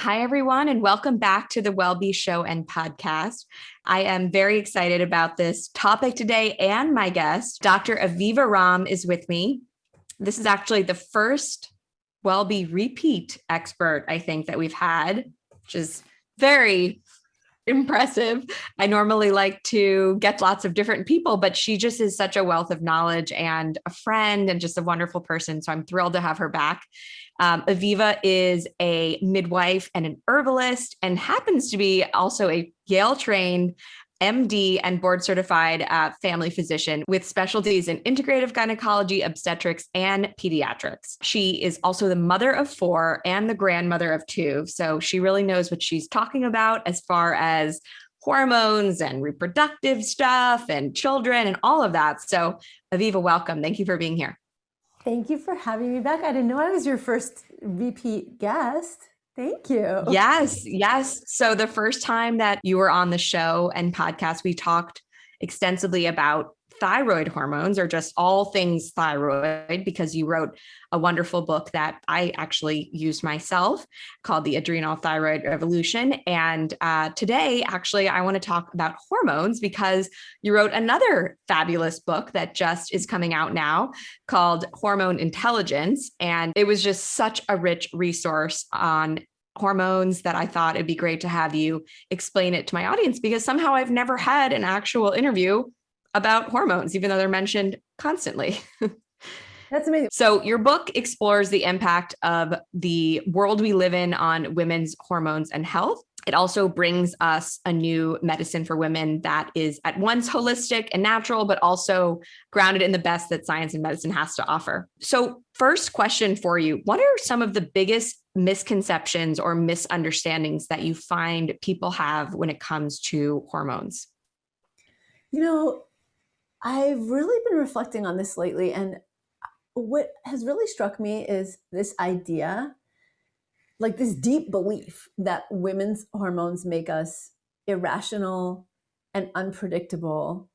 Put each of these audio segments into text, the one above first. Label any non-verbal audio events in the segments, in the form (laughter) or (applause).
Hi, everyone, and welcome back to the WellBe Show and podcast. I am very excited about this topic today, and my guest, Dr. Aviva Romm, is with me. This is actually the first WellBe repeat expert, I think, that we've had, which is very impressive. I normally like to get lots of different people, but she just is such a wealth of knowledge and a friend and just a wonderful person. So I'm thrilled to have her back. Um, Aviva is a midwife and an herbalist and happens to be also a Yale trained MD and board certified uh, family physician with specialties in integrative gynecology, obstetrics, and pediatrics. She is also the mother of four and the grandmother of two. So she really knows what she's talking about as far as hormones and reproductive stuff and children and all of that. So, Aviva, welcome. Thank you for being here. Thank you for having me back. I didn't know I was your first repeat guest. Thank you. Yes, yes. So the first time that you were on the show and podcast, we talked extensively about thyroid hormones or just all things thyroid because you wrote a wonderful book that I actually used myself called The Adrenal Thyroid Revolution. And uh, today, actually, I want to talk about hormones because you wrote another fabulous book that just is coming out now called Hormone Intelligence. And it was just such a rich resource on hormones that I thought it'd be great to have you explain it to my audience because somehow I've never had an actual interview about hormones, even though they're mentioned constantly. (laughs) That's amazing. So, your book explores the impact of the world we live in on women's hormones and health. It also brings us a new medicine for women that is at once holistic and natural, but also grounded in the best that science and medicine has to offer. So, first question for you What are some of the biggest misconceptions or misunderstandings that you find people have when it comes to hormones? You know, I've really been reflecting on this lately. And what has really struck me is this idea like this deep belief that women's hormones make us irrational and unpredictable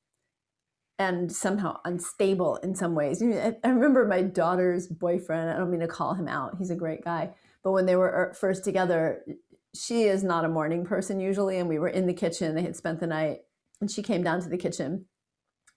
and somehow unstable in some ways. I remember my daughter's boyfriend, I don't mean to call him out, he's a great guy, but when they were er, first together, she is not a morning person usually, and we were in the kitchen, they had spent the night, and she came down to the kitchen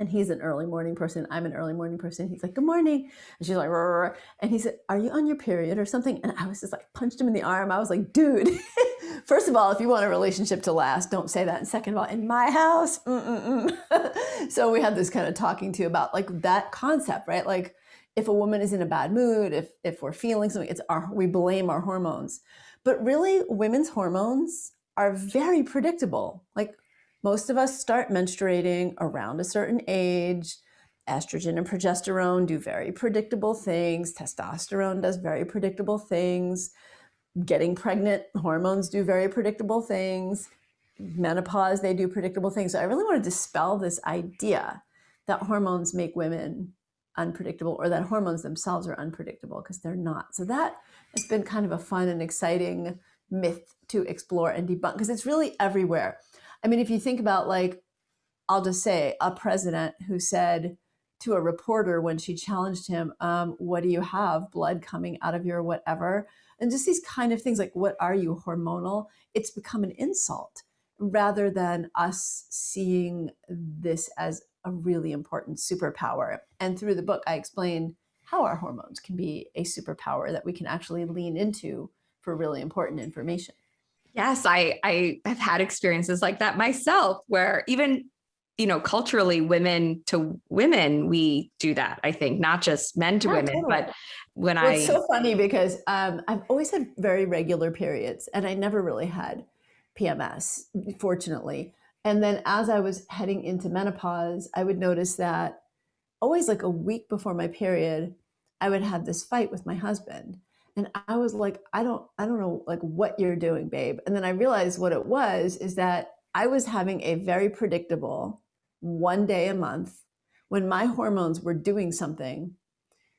and he's an early morning person. I'm an early morning person. He's like, good morning. And she's like, Rrr. and he said, are you on your period or something? And I was just like, punched him in the arm. I was like, dude, (laughs) first of all, if you want a relationship to last, don't say that. And second of all, in my house. (laughs) so we had this kind of talking to about like that concept, right? Like if a woman is in a bad mood, if, if we're feeling something, it's our, we blame our hormones. But really women's hormones are very predictable. Like most of us start menstruating around a certain age. Estrogen and progesterone do very predictable things. Testosterone does very predictable things. Getting pregnant, hormones do very predictable things. Menopause, they do predictable things. So I really want to dispel this idea that hormones make women unpredictable or that hormones themselves are unpredictable because they're not. So that has been kind of a fun and exciting myth to explore and debunk because it's really everywhere. I mean, if you think about like, I'll just say a president who said to a reporter when she challenged him, um, what do you have? Blood coming out of your whatever. And just these kind of things like, what are you hormonal? It's become an insult rather than us seeing this as a really important superpower. And through the book, I explain how our hormones can be a superpower that we can actually lean into for really important information. Yes, I I have had experiences like that myself where even you know culturally women to women we do that I think not just men to women totally. but when well, I It's so funny because um, I've always had very regular periods and I never really had PMS fortunately and then as I was heading into menopause I would notice that always like a week before my period I would have this fight with my husband and I was like, I don't, I don't know like what you're doing, babe. And then I realized what it was is that I was having a very predictable one day a month when my hormones were doing something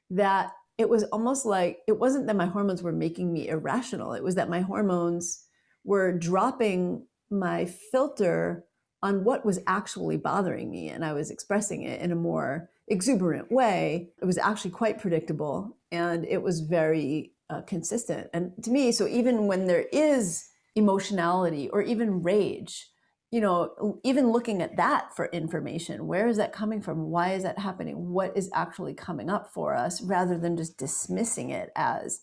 that it was almost like it wasn't that my hormones were making me irrational. It was that my hormones were dropping my filter on what was actually bothering me. And I was expressing it in a more exuberant way. It was actually quite predictable and it was very uh, consistent. And to me, so even when there is emotionality or even rage, you know, even looking at that for information, where is that coming from? Why is that happening? What is actually coming up for us rather than just dismissing it as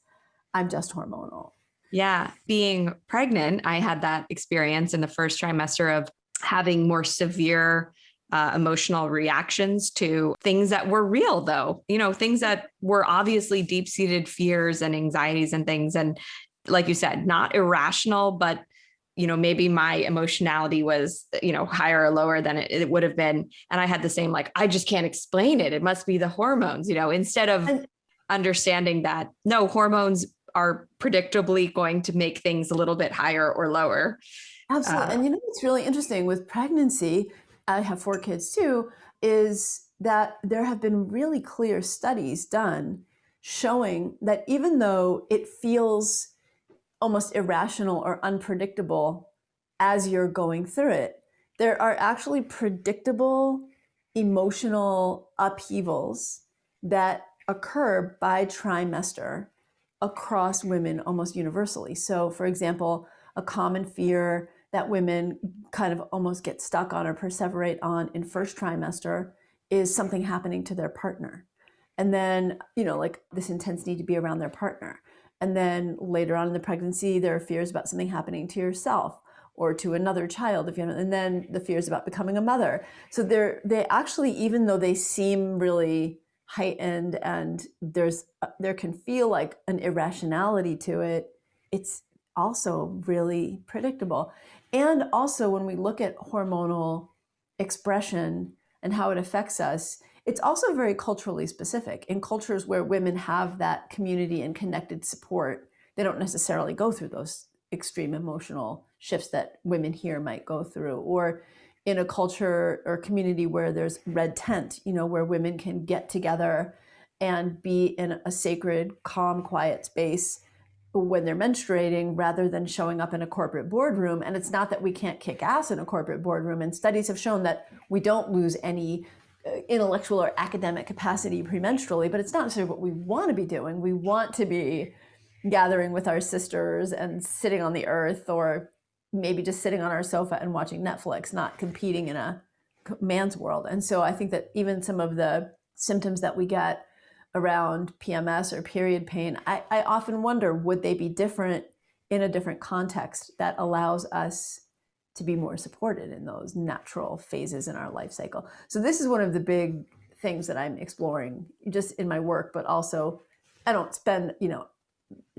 I'm just hormonal. Yeah. Being pregnant, I had that experience in the first trimester of having more severe uh, emotional reactions to things that were real, though, you know, things that were obviously deep seated fears and anxieties and things. And like you said, not irrational, but you know maybe my emotionality was you know higher or lower than it, it, would have been. And i had the same like i just can't explain it. It must be the hormones you know instead of and, understanding that no hormones are predictably going to make things a little bit higher or lower. Absolutely. Uh, and you know what's really interesting with pregnancy i have four kids too is that there have been really clear studies done showing that even though it feels almost irrational or unpredictable as you're going through it. There are actually predictable emotional upheavals that occur by trimester across women almost universally. So, for example, a common fear that women kind of almost get stuck on or perseverate on in first trimester is something happening to their partner. And then, you know, like this intense need to be around their partner. And then later on in the pregnancy, there are fears about something happening to yourself or to another child if you know, and then the fears about becoming a mother. So they're they actually, even though they seem really heightened and there's uh, there can feel like an irrationality to it, it's also really predictable. And also when we look at hormonal expression and how it affects us, it's also very culturally specific. In cultures where women have that community and connected support, they don't necessarily go through those extreme emotional shifts that women here might go through. Or in a culture or community where there's red tent, you know, where women can get together and be in a sacred, calm, quiet space when they're menstruating rather than showing up in a corporate boardroom. And it's not that we can't kick ass in a corporate boardroom. And studies have shown that we don't lose any uh, intellectual or academic capacity premenstrually, but it's not necessarily what we want to be doing. We want to be gathering with our sisters and sitting on the earth or maybe just sitting on our sofa and watching Netflix, not competing in a man's world. And so I think that even some of the symptoms that we get around PMS or period pain, I, I often wonder would they be different in a different context that allows us to be more supported in those natural phases in our life cycle. So this is one of the big things that I'm exploring just in my work, but also I don't spend, you know,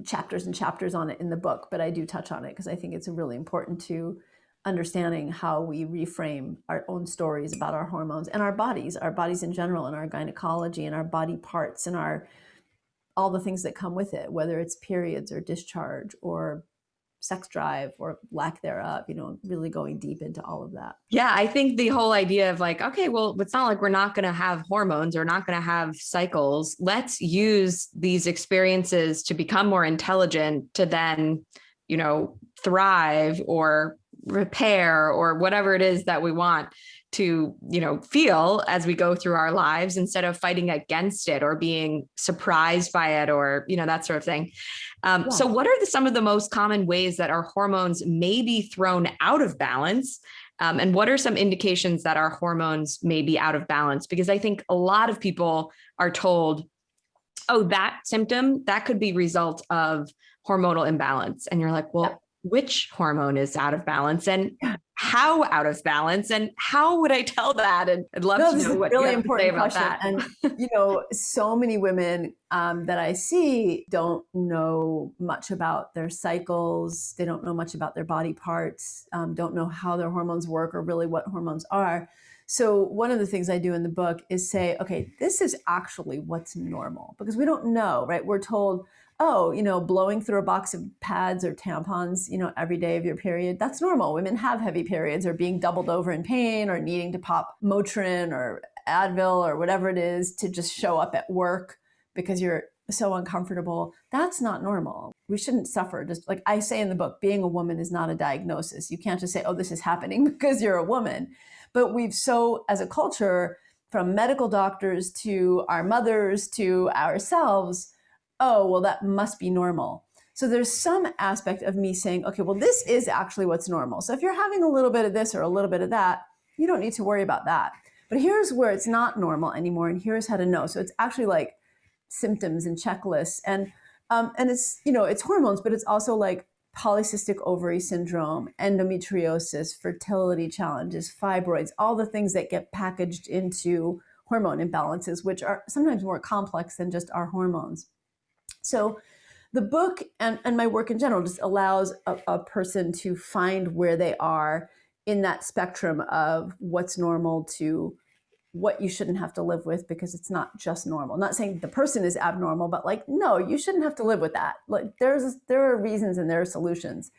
chapters and chapters on it in the book, but I do touch on it because I think it's really important to understanding how we reframe our own stories about our hormones and our bodies, our bodies in general, and our gynecology and our body parts and our all the things that come with it, whether it's periods or discharge or sex drive or lack thereof, you know, really going deep into all of that. Yeah, I think the whole idea of like, okay, well, it's not like we're not going to have hormones or not going to have cycles. Let's use these experiences to become more intelligent to then, you know, thrive or repair or whatever it is that we want to you know feel as we go through our lives instead of fighting against it or being surprised by it or you know that sort of thing. Um, yeah. so what are the, some of the most common ways that our hormones may be thrown out of balance? Um, and what are some indications that our hormones may be out of balance? Because i think a lot of people are told oh that symptom that could be result of hormonal imbalance. And you're like well which hormone is out of balance and how out of balance and how would I tell that? And I'd love no, to know what really you important about question. that. And (laughs) you know, so many women um, that I see don't know much about their cycles. They don't know much about their body parts. Um, don't know how their hormones work or really what hormones are. So one of the things I do in the book is say, okay, this is actually what's normal because we don't know, right? We're told oh, you know, blowing through a box of pads or tampons, you know, every day of your period, that's normal. Women have heavy periods or being doubled over in pain or needing to pop Motrin or Advil or whatever it is to just show up at work because you're so uncomfortable. That's not normal. We shouldn't suffer. Just like I say in the book, being a woman is not a diagnosis. You can't just say, oh, this is happening (laughs) because you're a woman. But we've so, as a culture, from medical doctors to our mothers to ourselves, oh, well, that must be normal. So there's some aspect of me saying, okay, well, this is actually what's normal. So if you're having a little bit of this or a little bit of that, you don't need to worry about that. But here's where it's not normal anymore, and here's how to know. So it's actually like symptoms and checklists, and um, and it's you know it's hormones, but it's also like polycystic ovary syndrome, endometriosis, fertility challenges, fibroids, all the things that get packaged into hormone imbalances, which are sometimes more complex than just our hormones. So the book and, and my work in general just allows a, a person to find where they are in that spectrum of what's normal to what you shouldn't have to live with because it's not just normal. not saying the person is abnormal, but like, no, you shouldn't have to live with that. Like there's there are reasons and there are solutions.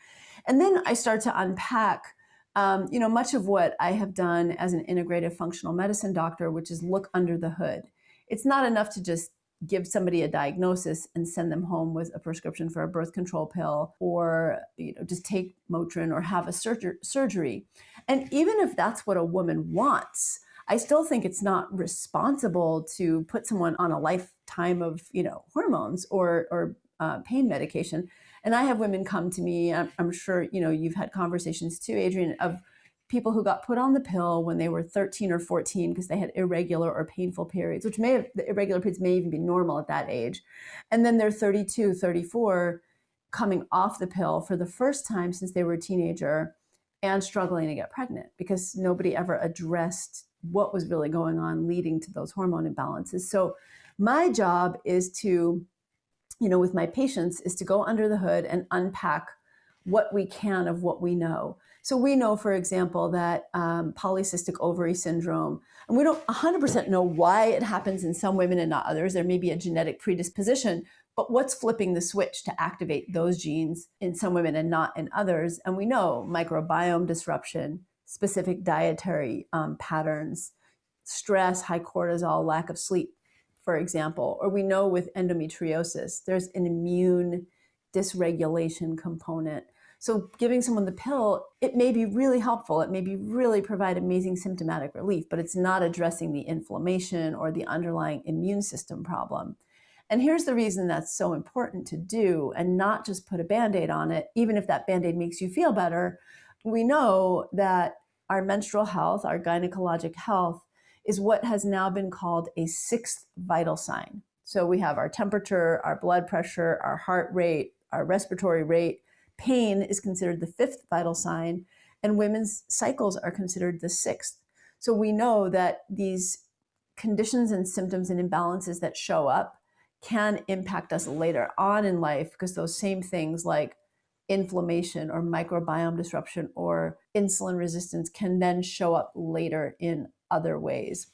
And then I start to unpack um, you know, much of what I have done as an integrative functional medicine doctor, which is look under the hood. It's not enough to just give somebody a diagnosis and send them home with a prescription for a birth control pill or you know just take Motrin or have a surger- surgery. And even if that's what a woman wants, I still think it's not responsible to put someone on a lifetime of you know hormones or or uh, pain medication. And I have women come to me. I'm, I'm sure you know you've had conversations too, Adrienne, of people who got put on the pill when they were 13 or 14 because they had irregular or painful periods, which may have, the irregular periods may even be normal at that age. And then they're 32, 34, coming off the pill for the first time since they were a teenager and struggling to get pregnant because nobody ever addressed what was really going on leading to those hormone imbalances. So my job is to, you know, with my patients is to go under the hood and unpack what we can of what we know. So we know, for example, that um, polycystic ovary syndrome, and we don't 100% know why it happens in some women and not others. There may be a genetic predisposition, but what's flipping the switch to activate those genes in some women and not in others? And we know microbiome disruption, specific dietary um, patterns, stress, high cortisol, lack of sleep, for example. Or we know with endometriosis, there's an immune dysregulation component so giving someone the pill, it may be really helpful. It may be really provide amazing symptomatic relief, but it's not addressing the inflammation or the underlying immune system problem. And here's the reason that's so important to do and not just put a band-aid on it, even if that band-aid makes you feel better. We know that our menstrual health, our gynecologic health, is what has now been called a sixth vital sign. So we have our temperature, our blood pressure, our heart rate, our respiratory rate, Pain is considered the fifth vital sign, and women's cycles are considered the sixth. So we know that these conditions and symptoms and imbalances that show up can impact us later on in life because those same things like inflammation or microbiome disruption or insulin resistance can then show up later in other ways.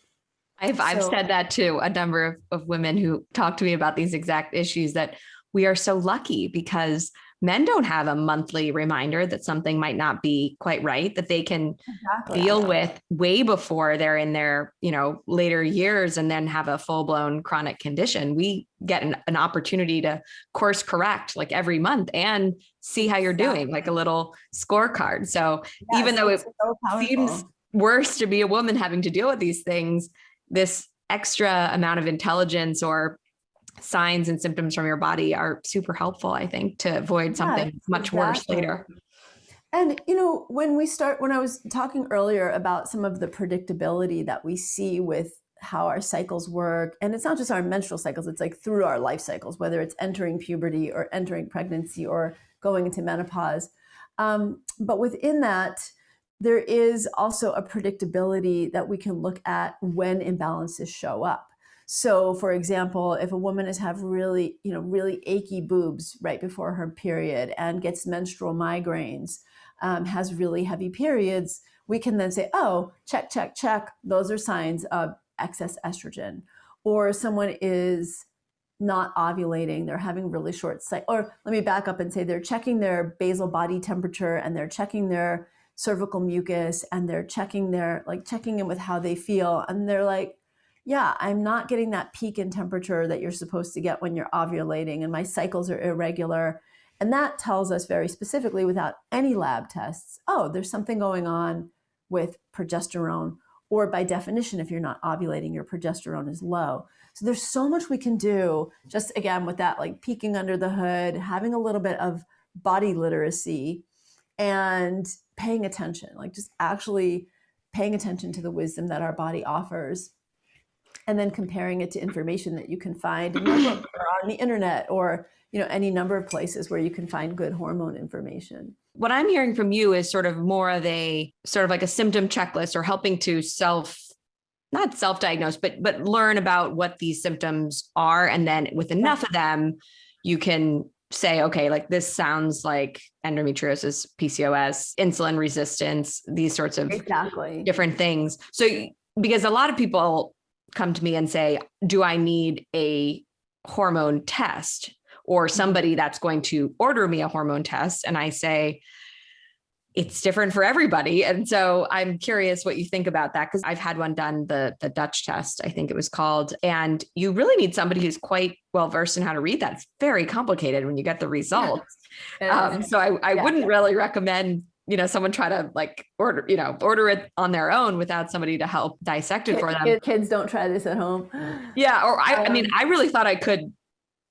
I've, so, I've said that to a number of, of women who talk to me about these exact issues that we are so lucky because men don't have a monthly reminder that something might not be quite right that they can exactly. deal with way before they're in their you know later years and then have a full-blown chronic condition we get an, an opportunity to course correct like every month and see how you're exactly. doing like a little scorecard so yes, even though it so seems worse to be a woman having to deal with these things this extra amount of intelligence or signs and symptoms from your body are super helpful, I think, to avoid something yeah, much exactly. worse later. And, you know, when we start, when I was talking earlier about some of the predictability that we see with how our cycles work, and it's not just our menstrual cycles, it's like through our life cycles, whether it's entering puberty or entering pregnancy or going into menopause. Um, but within that, there is also a predictability that we can look at when imbalances show up. So, for example, if a woman has have really, you know, really achy boobs right before her period and gets menstrual migraines, um, has really heavy periods, we can then say, oh, check, check, check. Those are signs of excess estrogen. Or someone is not ovulating, they're having really short cycle. Or let me back up and say they're checking their basal body temperature and they're checking their cervical mucus and they're checking their like checking in with how they feel and they're like yeah, I'm not getting that peak in temperature that you're supposed to get when you're ovulating, and my cycles are irregular. And that tells us very specifically, without any lab tests, oh, there's something going on with progesterone. Or by definition, if you're not ovulating, your progesterone is low. So there's so much we can do just again with that, like peeking under the hood, having a little bit of body literacy and paying attention, like just actually paying attention to the wisdom that our body offers and then comparing it to information that you can find in your book or on the internet or you know any number of places where you can find good hormone information. What i'm hearing from you is sort of more of a sort of like a symptom checklist or helping to self not self-diagnose but but learn about what these symptoms are. And then with enough of them you can say okay like this sounds like endometriosis pcos insulin resistance these sorts of exactly. different things. So because a lot of people come to me and say do i need a hormone test or mm-hmm. somebody that's going to order me a hormone test and i say it's different for everybody. And so I'm curious what you think about that because I've had one done, the the Dutch test, I think it was called. And you really need somebody who's quite well versed in how to read that. It's very complicated when you get the results. Yeah. Um, so I, I yeah. wouldn't really recommend you know someone try to like order you know order it on their own without somebody to help dissect it for them kids don't try this at home (gasps) yeah or I, um, I mean um, i really thought i could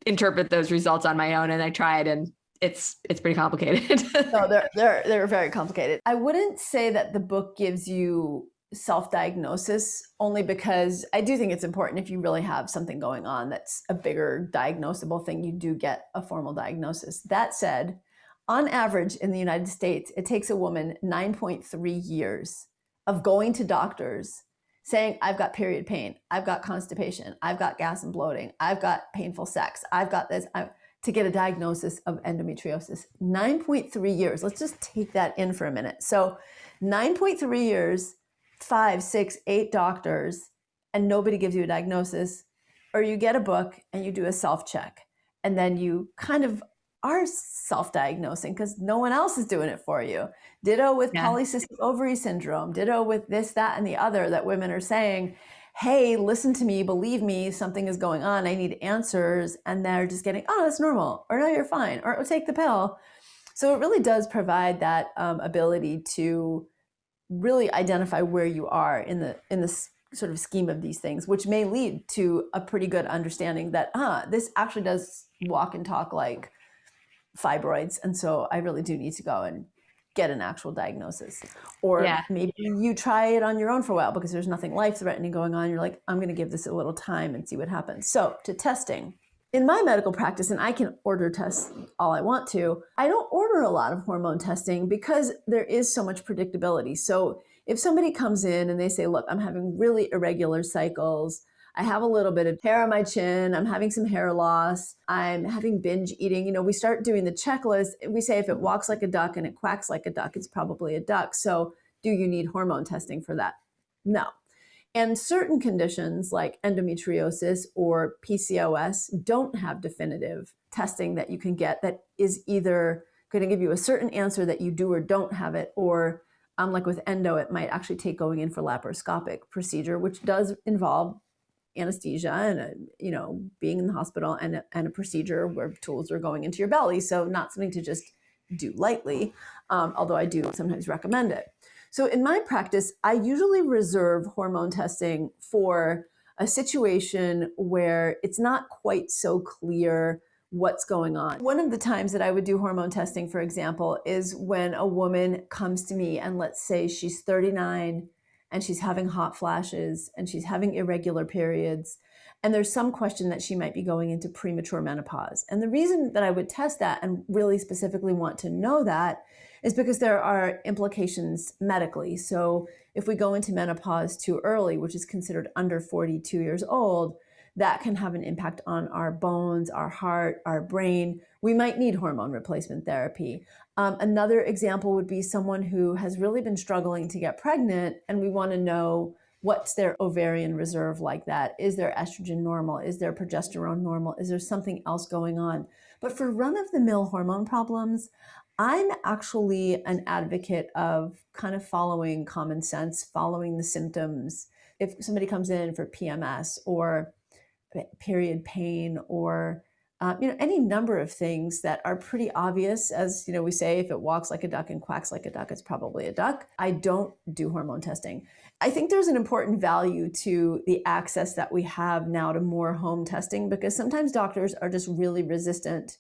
interpret those results on my own and i tried and it's it's pretty complicated. (laughs) no, they're they're they're very complicated. I wouldn't say that the book gives you self-diagnosis only because I do think it's important if you really have something going on that's a bigger diagnosable thing, you do get a formal diagnosis. That said, on average in the United States, it takes a woman 9.3 years of going to doctors saying, I've got period pain, I've got constipation, I've got gas and bloating, I've got painful sex, I've got this. i to get a diagnosis of endometriosis. 9.3 years. Let's just take that in for a minute. So, 9.3 years, five, six, eight doctors, and nobody gives you a diagnosis, or you get a book and you do a self check, and then you kind of are self diagnosing because no one else is doing it for you. Ditto with yeah. polycystic ovary syndrome, ditto with this, that, and the other that women are saying hey, listen to me, believe me, something is going on, I need answers. And they're just getting, oh, that's normal, or no, you're fine, or oh, take the pill. So it really does provide that um, ability to really identify where you are in the in the sort of scheme of these things, which may lead to a pretty good understanding that, ah, this actually does walk and talk like fibroids, and so I really do need to go and get an actual diagnosis. Or yeah. maybe you try it on your own for a while because there's nothing life threatening going on. You're like, I'm going to give this a little time and see what happens. So, to testing. In my medical practice, and I can order tests all I want to, I don't order a lot of hormone testing because there is so much predictability. So, if somebody comes in and they say, Look, I'm having really irregular cycles, I have a little bit of hair on my chin. I'm having some hair loss. I'm having binge eating. You know, we start doing the checklist. We say if it walks like a duck and it quacks like a duck, it's probably a duck. So, do you need hormone testing for that? No. And certain conditions like endometriosis or PCOS don't have definitive testing that you can get that is either going to give you a certain answer that you do or don't have it, or um, like with endo, it might actually take going in for laparoscopic procedure, which does involve anesthesia and a, you know being in the hospital and a, and a procedure where tools are going into your belly so not something to just do lightly um, although i do sometimes recommend it so in my practice i usually reserve hormone testing for a situation where it's not quite so clear what's going on. One of the times that I would do hormone testing, for example, is when a woman comes to me and let's say she's 39 and she's having hot flashes and she's having irregular periods. And there's some question that she might be going into premature menopause. And the reason that I would test that and really specifically want to know that is because there are implications medically. So if we go into menopause too early, which is considered under 42 years old, that can have an impact on our bones, our heart, our brain. We might need hormone replacement therapy. Um, another example would be someone who has really been struggling to get pregnant, and we want to know what's their ovarian reserve like that? Is their estrogen normal? Is their progesterone normal? Is there something else going on? But for run of the mill hormone problems, I'm actually an advocate of kind of following common sense, following the symptoms. If somebody comes in for PMS or period pain or uh, you know, any number of things that are pretty obvious. As you know, we say, if it walks like a duck and quacks like a duck, it's probably a duck. I don't do hormone testing. I think there's an important value to the access that we have now to more home testing because sometimes doctors are just really resistant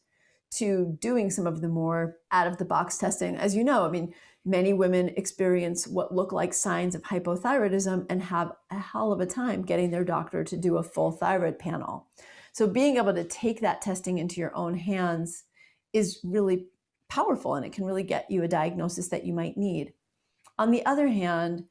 to doing some of the more out of the box testing. As you know, I mean, many women experience what look like signs of hypothyroidism and have a hell of a time getting their doctor to do a full thyroid panel. So being able to take that testing into your own hands is really powerful and it can really get you a diagnosis that you might need. On the other hand,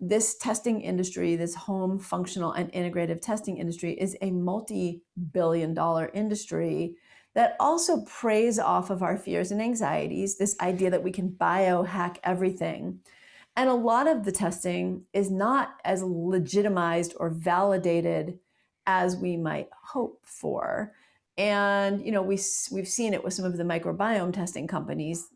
this testing industry, this home functional and integrative testing industry is a multi-billion dollar industry that also preys off of our fears and anxieties, this idea that we can biohack everything. And a lot of the testing is not as legitimized or validated as we might hope for. And you know, we we've seen it with some of the microbiome testing companies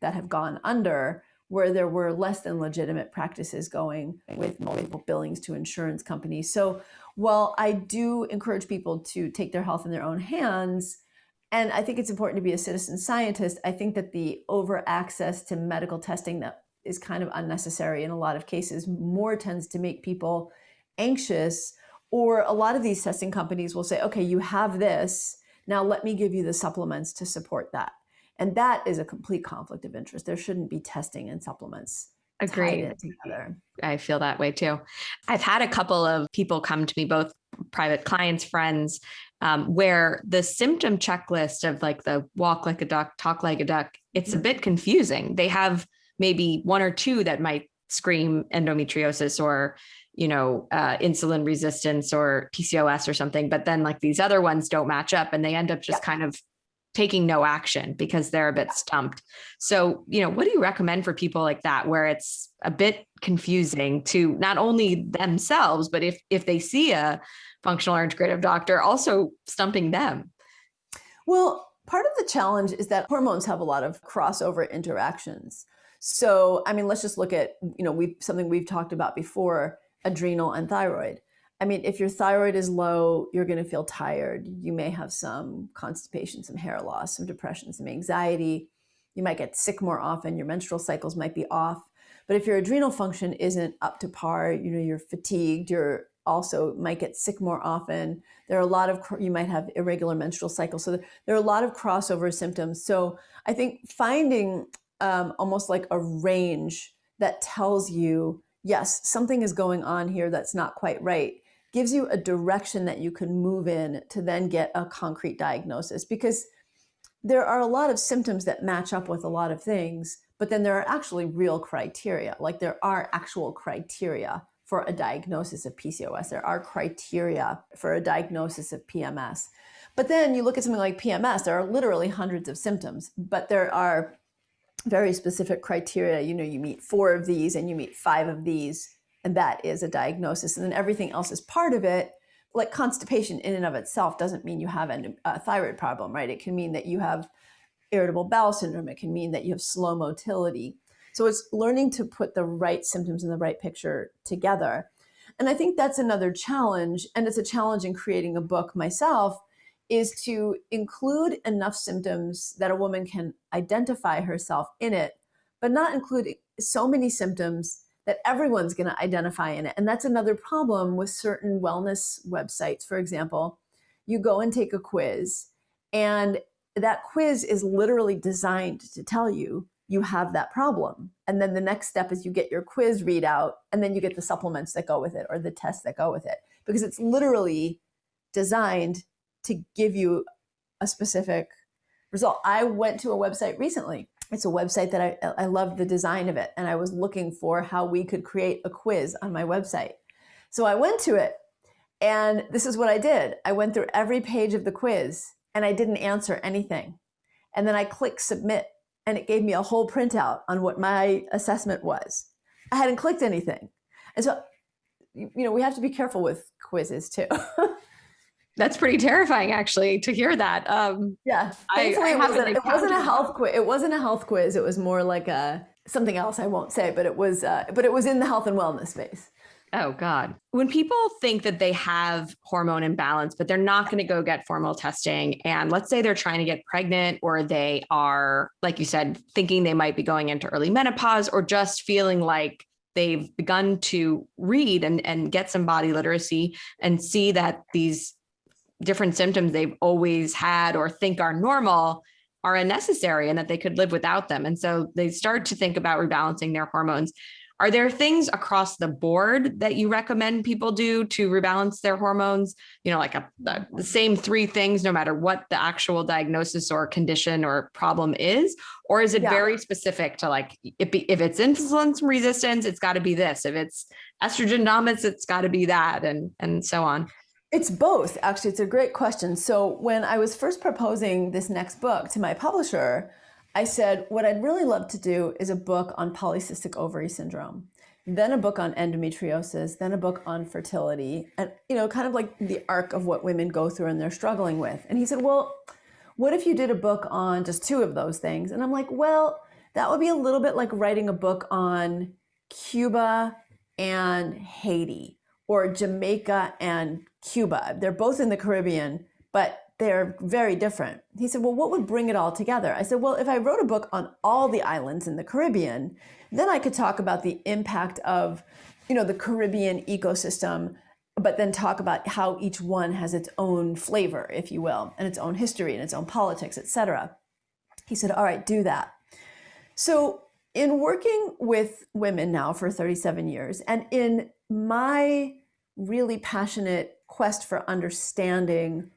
that have gone under where there were less than legitimate practices going with multiple billings to insurance companies. So while I do encourage people to take their health in their own hands, and I think it's important to be a citizen scientist, I think that the over access to medical testing that is kind of unnecessary in a lot of cases more tends to make people anxious or a lot of these testing companies will say, okay, you have this, now let me give you the supplements to support that. And that is a complete conflict of interest. There shouldn't be testing and supplements. Agreed. together. I feel that way too. I've had a couple of people come to me, both private clients, friends, um, where the symptom checklist of like the walk like a duck, talk like a duck, it's a mm-hmm. bit confusing. They have maybe one or two that might scream endometriosis or you know, uh, insulin resistance or PCOS or something, but then like these other ones don't match up and they end up just kind of taking no action because they're a bit stumped. So, you know, what do you recommend for people like that where it's a bit confusing to not only themselves, but if if they see a functional or integrative doctor, also stumping them? Well, part of the challenge is that hormones have a lot of crossover interactions. So, I mean, let's just look at, you know, we something we've talked about before, adrenal and thyroid. I mean, if your thyroid is low, you're going to feel tired. You may have some constipation, some hair loss, some depression, some anxiety. You might get sick more often. Your menstrual cycles might be off. But if your adrenal function isn't up to par, you know, you're fatigued, you're also might get sick more often. There are a lot of, you might have irregular menstrual cycles. So there are a lot of crossover symptoms. So I think finding um, almost like a range that tells you, yes, something is going on here that's not quite right gives you a direction that you can move in to then get a concrete diagnosis because there are a lot of symptoms that match up with a lot of things, but then there are actually real criteria. Like there are actual criteria for a diagnosis of PCOS. There are criteria for a diagnosis of PMS. But then you look at something like PMS, there are literally hundreds of symptoms, but there are very specific criteria. You know, you meet four of these and you meet five of these and that is a diagnosis. And then everything else is part of it. Like constipation in and of itself doesn't mean you have a thyroid problem, right? It can mean that you have irritable bowel syndrome. It can mean that you have slow motility. So it's learning to put the right symptoms in the right picture together. And I think that's another challenge. And it's a challenge in creating a book myself is to include enough symptoms that a woman can identify herself in it, but not include so many symptoms that everyone's going to identify in it. And that's another problem with certain wellness websites. For example, you go and take a quiz, and that quiz is literally designed to tell you you have that problem. And then the next step is you get your quiz readout, and then you get the supplements that go with it or the tests that go with it, because it's literally designed to give you a specific result. I went to a website recently it's a website that I, I love the design of it. And I was looking for how we could create a quiz on my website. So I went to it and this is what I did. I went through every page of the quiz and I didn't answer anything. And then I clicked submit and it gave me a whole printout on what my assessment was. I hadn't clicked anything. And so, you know, we have to be careful with quizzes too. (laughs) That's pretty terrifying, actually, to hear that. Um, yeah, thankfully I, I it, wasn't, it wasn't a health quiz. It wasn't a health quiz. It was more like a something else. I won't say, but it was. Uh, but it was in the health and wellness space. Oh, God. When people think that they have hormone imbalance, but they're not going to go get formal testing, and let's say they're trying to get pregnant, or they are, like you said, thinking they might be going into early menopause, or just feeling like they've begun to read and, and get some body literacy and see that these different symptoms they've always had or think are normal are unnecessary and that they could live without them. And so they start to think about rebalancing their hormones. Are there things across the board that you recommend people do to rebalance their hormones? You know, like a, a, the same three things, no matter what the actual diagnosis or condition or problem is? Or is it yeah. very specific to like, if, if it's insulin resistance, it's got to be this. If it's estrogen dominance, it's got to be that, and and so on. It's both. Actually, it's a great question. So when I was first proposing this next book to my publisher, I said, what I'd really love to do is a book on polycystic ovary syndrome, then a book on endometriosis, then a book on fertility, and you know, kind of like the arc of what women go through and they're struggling with. And he said, well, what if you did a book on just two of those things? And I'm like, well, that would be a little bit like writing a book on Cuba and Haiti or Jamaica and Cuba. They're both in the Caribbean, but they're very different. He said, Well, what would bring it all together? I said, Well, if I wrote a book on all the islands in the Caribbean, then I could talk about the impact of, you know, the Caribbean ecosystem, but then talk about how each one has its own flavor, if you will, and its own history and its own politics, etc. He said, All right, do that. So in working with women now for 37 years, and in my really passionate quest for understanding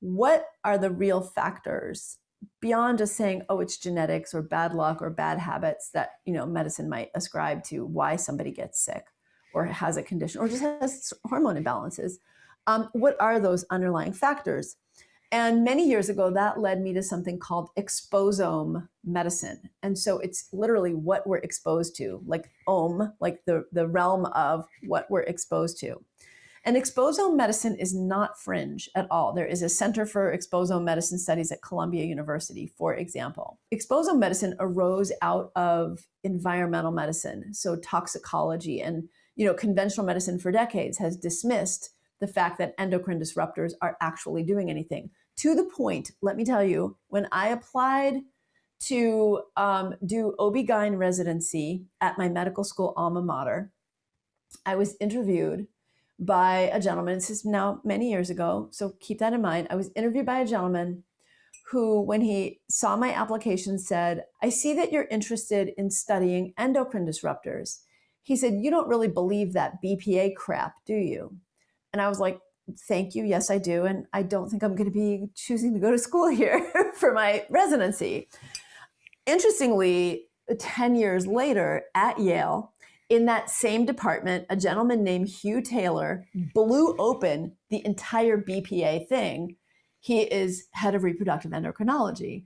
what are the real factors beyond just saying oh it's genetics or bad luck or bad habits that you know medicine might ascribe to why somebody gets sick or has a condition or just has hormone imbalances. Um, what are those underlying factors? And many years ago that led me to something called exposome medicine. And so it's literally what we're exposed to like om like the, the realm of what we're exposed to and exposome medicine is not fringe at all. There is a Center for Exposome Medicine Studies at Columbia University, for example. Exposome medicine arose out of environmental medicine, so toxicology and you know conventional medicine for decades has dismissed the fact that endocrine disruptors are actually doing anything. To the point, let me tell you, when I applied to um, do OB-GYN residency at my medical school alma mater, I was interviewed by a gentleman. This is now many years ago, so keep that in mind. I was interviewed by a gentleman who, when he saw my application, said, I see that you're interested in studying endocrine disruptors. He said, You don't really believe that BPA crap, do you? And I was like, Thank you. Yes, I do. And I don't think I'm going to be choosing to go to school (laughs) here for my residency. Interestingly, 10 years later at Yale, in that same department, a gentleman named Hugh Taylor blew open the entire BPA thing. He is head of reproductive endocrinology.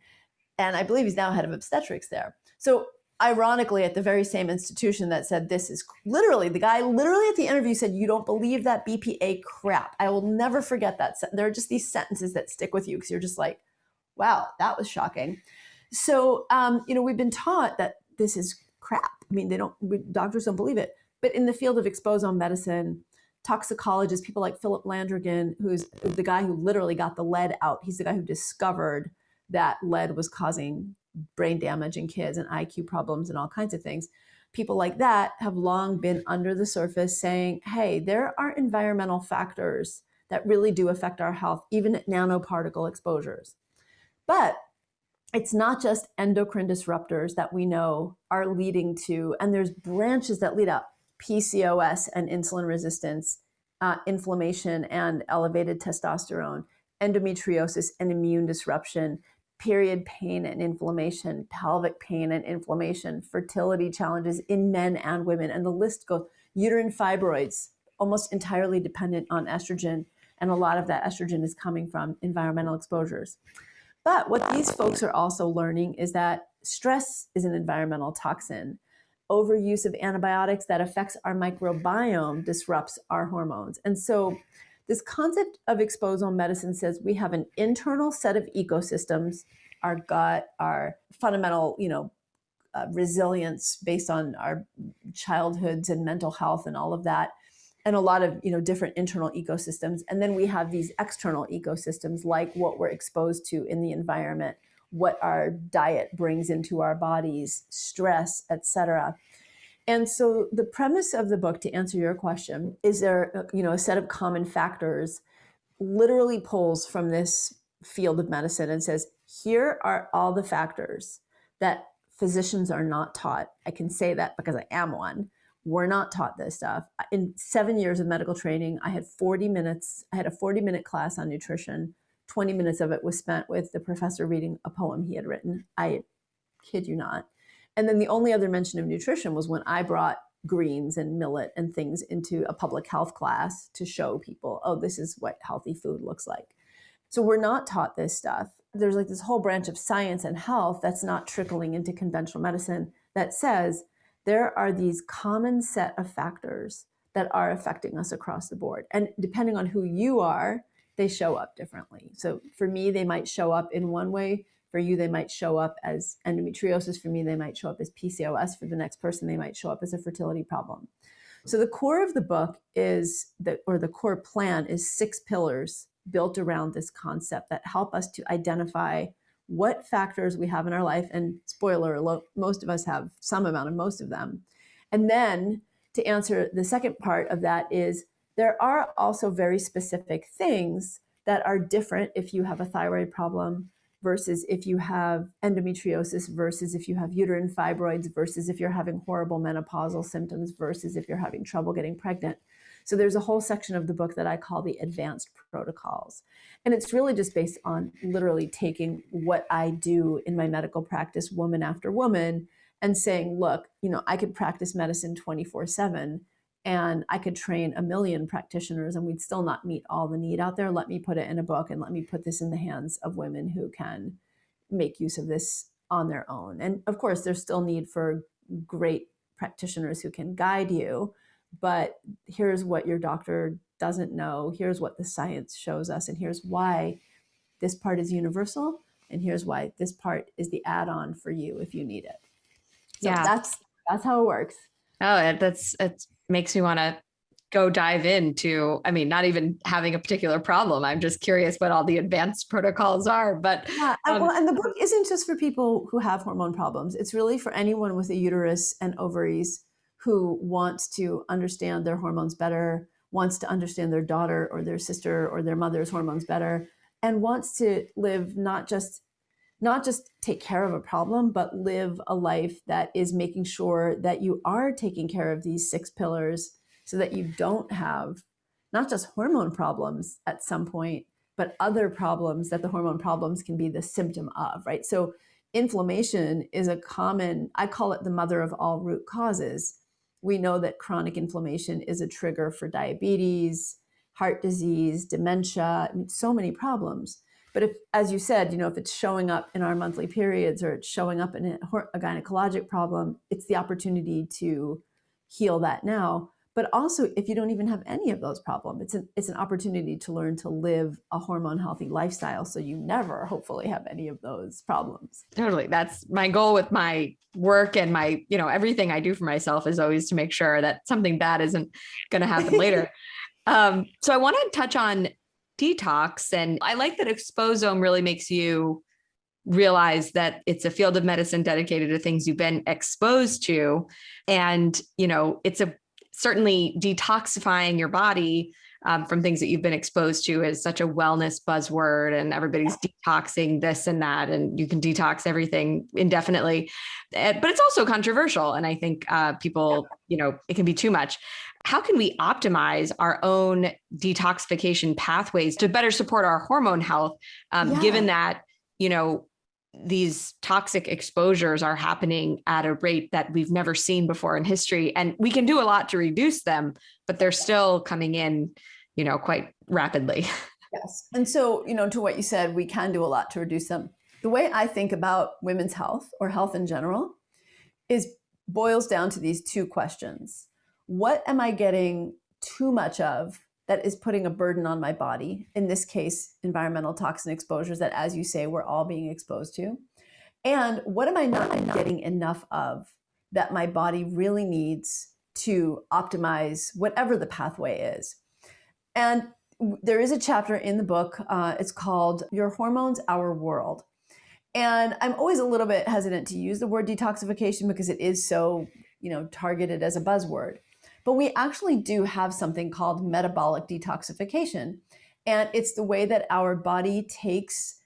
And I believe he's now head of obstetrics there. So, ironically, at the very same institution that said this is literally the guy, literally at the interview said, You don't believe that BPA crap. I will never forget that. There are just these sentences that stick with you because you're just like, Wow, that was shocking. So, um, you know, we've been taught that this is crap. I mean, they don't, doctors don't believe it. But in the field of exposome medicine, toxicologists, people like Philip Landrigan, who's the guy who literally got the lead out, he's the guy who discovered that lead was causing brain damage in kids and IQ problems and all kinds of things. People like that have long been under the surface saying, hey, there are environmental factors that really do affect our health, even at nanoparticle exposures. But it's not just endocrine disruptors that we know are leading to, and there's branches that lead up PCOS and insulin resistance, uh, inflammation and elevated testosterone, endometriosis and immune disruption, period pain and inflammation, pelvic pain and inflammation, fertility challenges in men and women, and the list goes uterine fibroids, almost entirely dependent on estrogen. And a lot of that estrogen is coming from environmental exposures. But what these folks are also learning is that stress is an environmental toxin. Overuse of antibiotics that affects our microbiome disrupts our hormones. And so this concept of exposome medicine says we have an internal set of ecosystems, our gut, our fundamental, you know, uh, resilience based on our childhoods and mental health and all of that. And a lot of you know different internal ecosystems. And then we have these external ecosystems like what we're exposed to in the environment what our diet brings into our bodies stress etc and so the premise of the book to answer your question is there uh, you know a set of common factors literally pulls from this field of medicine and says here are all the factors that physicians are not taught. I can say that because i am one we're not taught this stuff in 7 years of medical training i had 40 minutes i had a 40 minute class on nutrition 20 minutes of it was spent with the professor reading a poem he had written i kid you not and then the only other mention of nutrition was when I brought greens and millet and things into a public health class to show people, oh, this is what healthy food looks like. So we're not taught this stuff. There's like this whole branch of science and health that's not trickling into conventional medicine that says there are these common set of factors that are affecting us across the board. And depending on who you are, they show up differently. So for me, they might show up in one way for you, they might show up as endometriosis. For me, they might show up as PCOS. For the next person, they might show up as a fertility problem. So the core of the book is that, or the core plan is six pillars built around this concept that help us to identify what factors we have in our life. And spoiler alert, most of us have some amount of most of them. And then to answer the second part of that is there are also very specific things that are different if you have a thyroid problem versus if you have endometriosis versus if you have uterine fibroids versus if you're having horrible menopausal symptoms versus if you're having trouble getting pregnant. So there's a whole section of the book that I call the advanced protocols. And it's really just based on literally taking what I do in my medical practice woman after woman and saying, look, you know, I could practice medicine 24 7 and I could train a million practitioners and we'd still not meet all the need out there. Let me put it in a book and let me put this in the hands of women who can make use of this on their own. And of course, there's still need for great practitioners who can guide you, but here's what your doctor doesn't know. Here's what the science shows us, and here's why this part is universal, and here's why this part is the add-on for you if you need it. So yeah, that's that's how it works. Oh, that's it's makes me want to go dive into i mean not even having a particular problem i'm just curious what all the advanced protocols are but yeah um, well and the book isn't just for people who have hormone problems it's really for anyone with a uterus and ovaries who wants to understand their hormones better wants to understand their daughter or their sister or their mother's hormones better and wants to live not just not just take care of a problem, but live a life that is making sure that you are taking care of these six pillars so that you don't have not just hormone problems at some point, but other problems that the hormone problems can be the symptom of, right? So inflammation is a common, I call it the mother of all root causes. We know that chronic inflammation is a trigger for diabetes, heart disease, dementia, I mean, so many problems. But if, as you said, you know, if it's showing up in our monthly periods or it's showing up in a, a gynecologic problem, it's the opportunity to heal that now. But also, if you don't even have any of those problems, it's an, it's an opportunity to learn to live a hormone healthy lifestyle so you never, hopefully, have any of those problems. Totally. That's my goal with my work and my, you know, everything I do for myself is always to make sure that something bad isn't going to happen later. (laughs) Um, so I want to touch on detox. And I like that Exposome really makes you realize that it's a field of medicine dedicated to things you've been exposed to. And, you know, it's a certainly detoxifying your body um, from things that you've been exposed to is such a wellness buzzword and everybody's detoxing this and that and you can detox everything indefinitely. Eh, but it's also controversial and i think uh, people you know it can be too much. How can we optimize our own detoxification pathways to better support our hormone health um, yeah. given that you know these toxic exposures are happening at a rate that we've never seen before in history and we can do a lot to reduce them but they're still coming in you know quite rapidly. (laughs) Yes and so you know to what you said we can do a lot to reduce them. The way i think about women's health or health in general is boils down to these two questions. What am I getting too much of that is putting a burden on my body? In this case, environmental toxin exposures that, as you say, we're all being exposed to. And what am I not getting enough of that my body really needs to optimize whatever the pathway is. And there is a chapter in the book, uh, it's called Your Hormones, Our World. And I'm always a little bit hesitant to use the word detoxification because it is so, you know, targeted as a buzzword. But we actually do have something called metabolic detoxification. And it's the way that our body takes,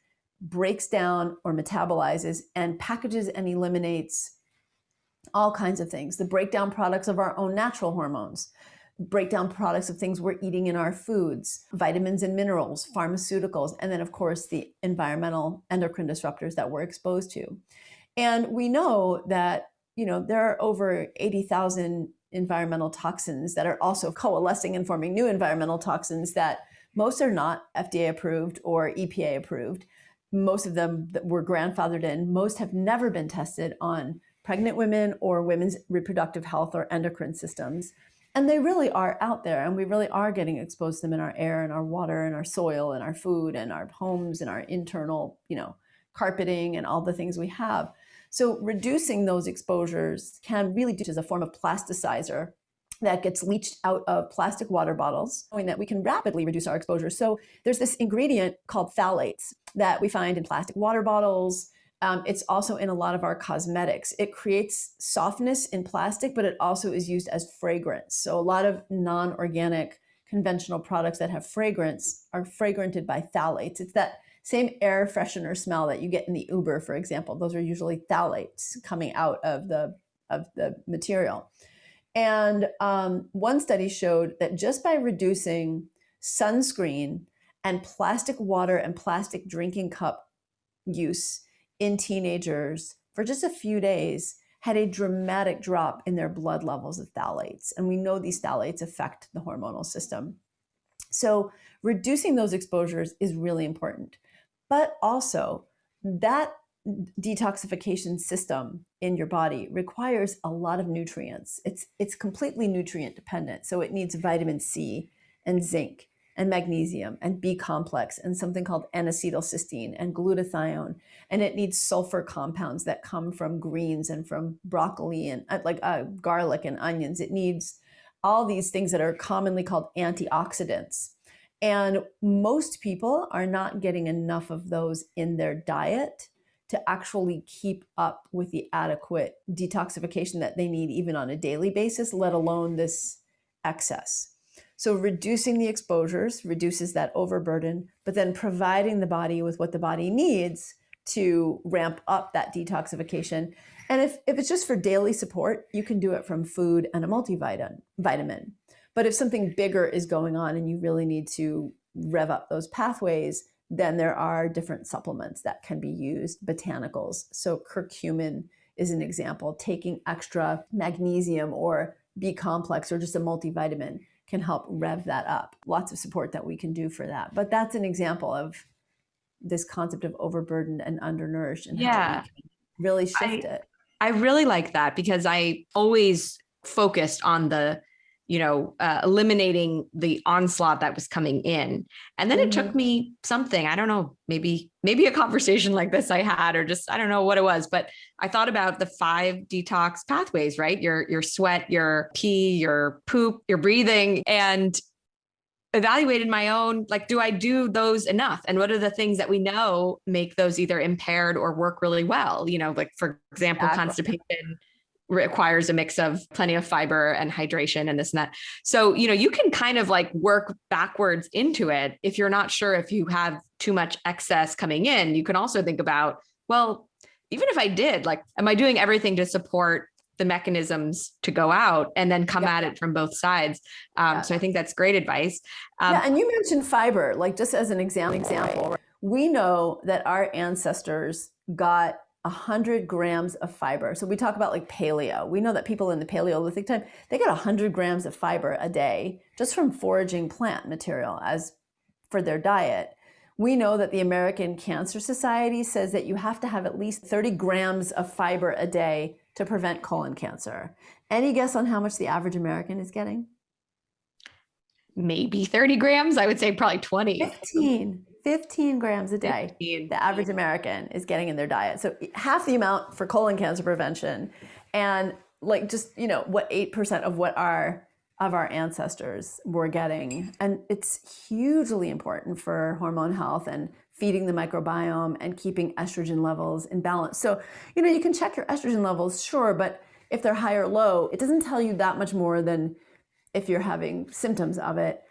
breaks down, or metabolizes and packages and eliminates all kinds of things the breakdown products of our own natural hormones, breakdown products of things we're eating in our foods, vitamins and minerals, pharmaceuticals, and then, of course, the environmental endocrine disruptors that we're exposed to. And we know that, you know, there are over 80,000 environmental toxins that are also coalescing and forming new environmental toxins that most are not FDA approved or EPA approved. Most of them that were grandfathered in, most have never been tested on pregnant women or women's reproductive health or endocrine systems. And they really are out there, and we really are getting exposed to them in our air and our water and our soil and our food and our homes and our internal, you know, carpeting and all the things we have. So reducing those exposures can really do as a form of plasticizer that gets leached out of plastic water bottles, knowing that we can rapidly reduce our exposure. So there's this ingredient called phthalates that we find in plastic water bottles. Um, it's also in a lot of our cosmetics. It creates softness in plastic, but it also is used as fragrance. So a lot of non-organic conventional products that have fragrance are fragranted by phthalates. It's that same air freshener smell that you get in the Uber, for example. Those are usually phthalates coming out of the, of the material. And um, one study showed that just by reducing sunscreen and plastic water and plastic drinking cup use in teenagers for just a few days had a dramatic drop in their blood levels of phthalates. And we know these phthalates affect the hormonal system. So reducing those exposures is really important. But also, that detoxification system in your body requires a lot of nutrients. It's, it's completely nutrient dependent. So it needs vitamin C and zinc and magnesium and B complex and something called N-acetylcysteine and glutathione. And it needs sulfur compounds that come from greens and from broccoli and uh, like uh, garlic and onions. It needs all these things that are commonly called antioxidants. And most people are not getting enough of those in their diet to actually keep up with the adequate detoxification that they need even on a daily basis, let alone this excess. So reducing the exposures reduces that overburden, but then providing the body with what the body needs to ramp up that detoxification. And if, if it's just for daily support, you can do it from food and a multivitamin. Vitamin. But if something bigger is going on and you really need to rev up those pathways, then there are different supplements that can be used, botanicals. So curcumin is an example. Taking extra magnesium or B complex or just a multivitamin can help rev that up. Lots of support that we can do for that. But that's an example of this concept of overburdened and undernourished and yeah. really shift I, it. I really like that because I always focused on the you know, uh, eliminating the onslaught that was coming in. And then mm -hmm. it took mm-hmm. me something, I don't know, maybe, maybe a conversation like this I had, or just, I don't know what it was, but I thought about the five detox pathways, right? Your, your sweat, your pee, your poop, your breathing, and evaluated my own, like, do I do those enough? And what are the things that we know make those either impaired or work really well? You know, like for example, exactly. constipation, requires a mix of plenty of fiber and hydration and this and that. So, you know, you can kind of like work backwards into it. If you're not sure if you have too much excess coming in, you can also think about, well, even if I did, like, am I doing everything to support the mechanisms to go out and then come yeah. at it from both sides. Um, yeah. So I think that's great advice. Um, yeah, and you mentioned fiber, like just as an example, example, we know that our ancestors got 100 grams of fiber. So we talk about like paleo. We know that people in the Paleolithic time, they got 100 grams of fiber a day just from foraging plant material as for their diet. We know that the American Cancer Society says that you have to have at least 30 grams of fiber a day to prevent colon cancer. Any guess on how much the average American is getting? Maybe 30 grams. I would say probably 20. 15. 15 grams a day 15. the average American is getting in their diet. So half the amount for colon cancer prevention. And like just you know what 8% of what our of our ancestors were getting and it's hugely important for hormone health and feeding the microbiome and keeping estrogen levels in balance so you know you can check your estrogen levels sure but if they're high or low it doesn't tell you that much more than if you're having symptoms of it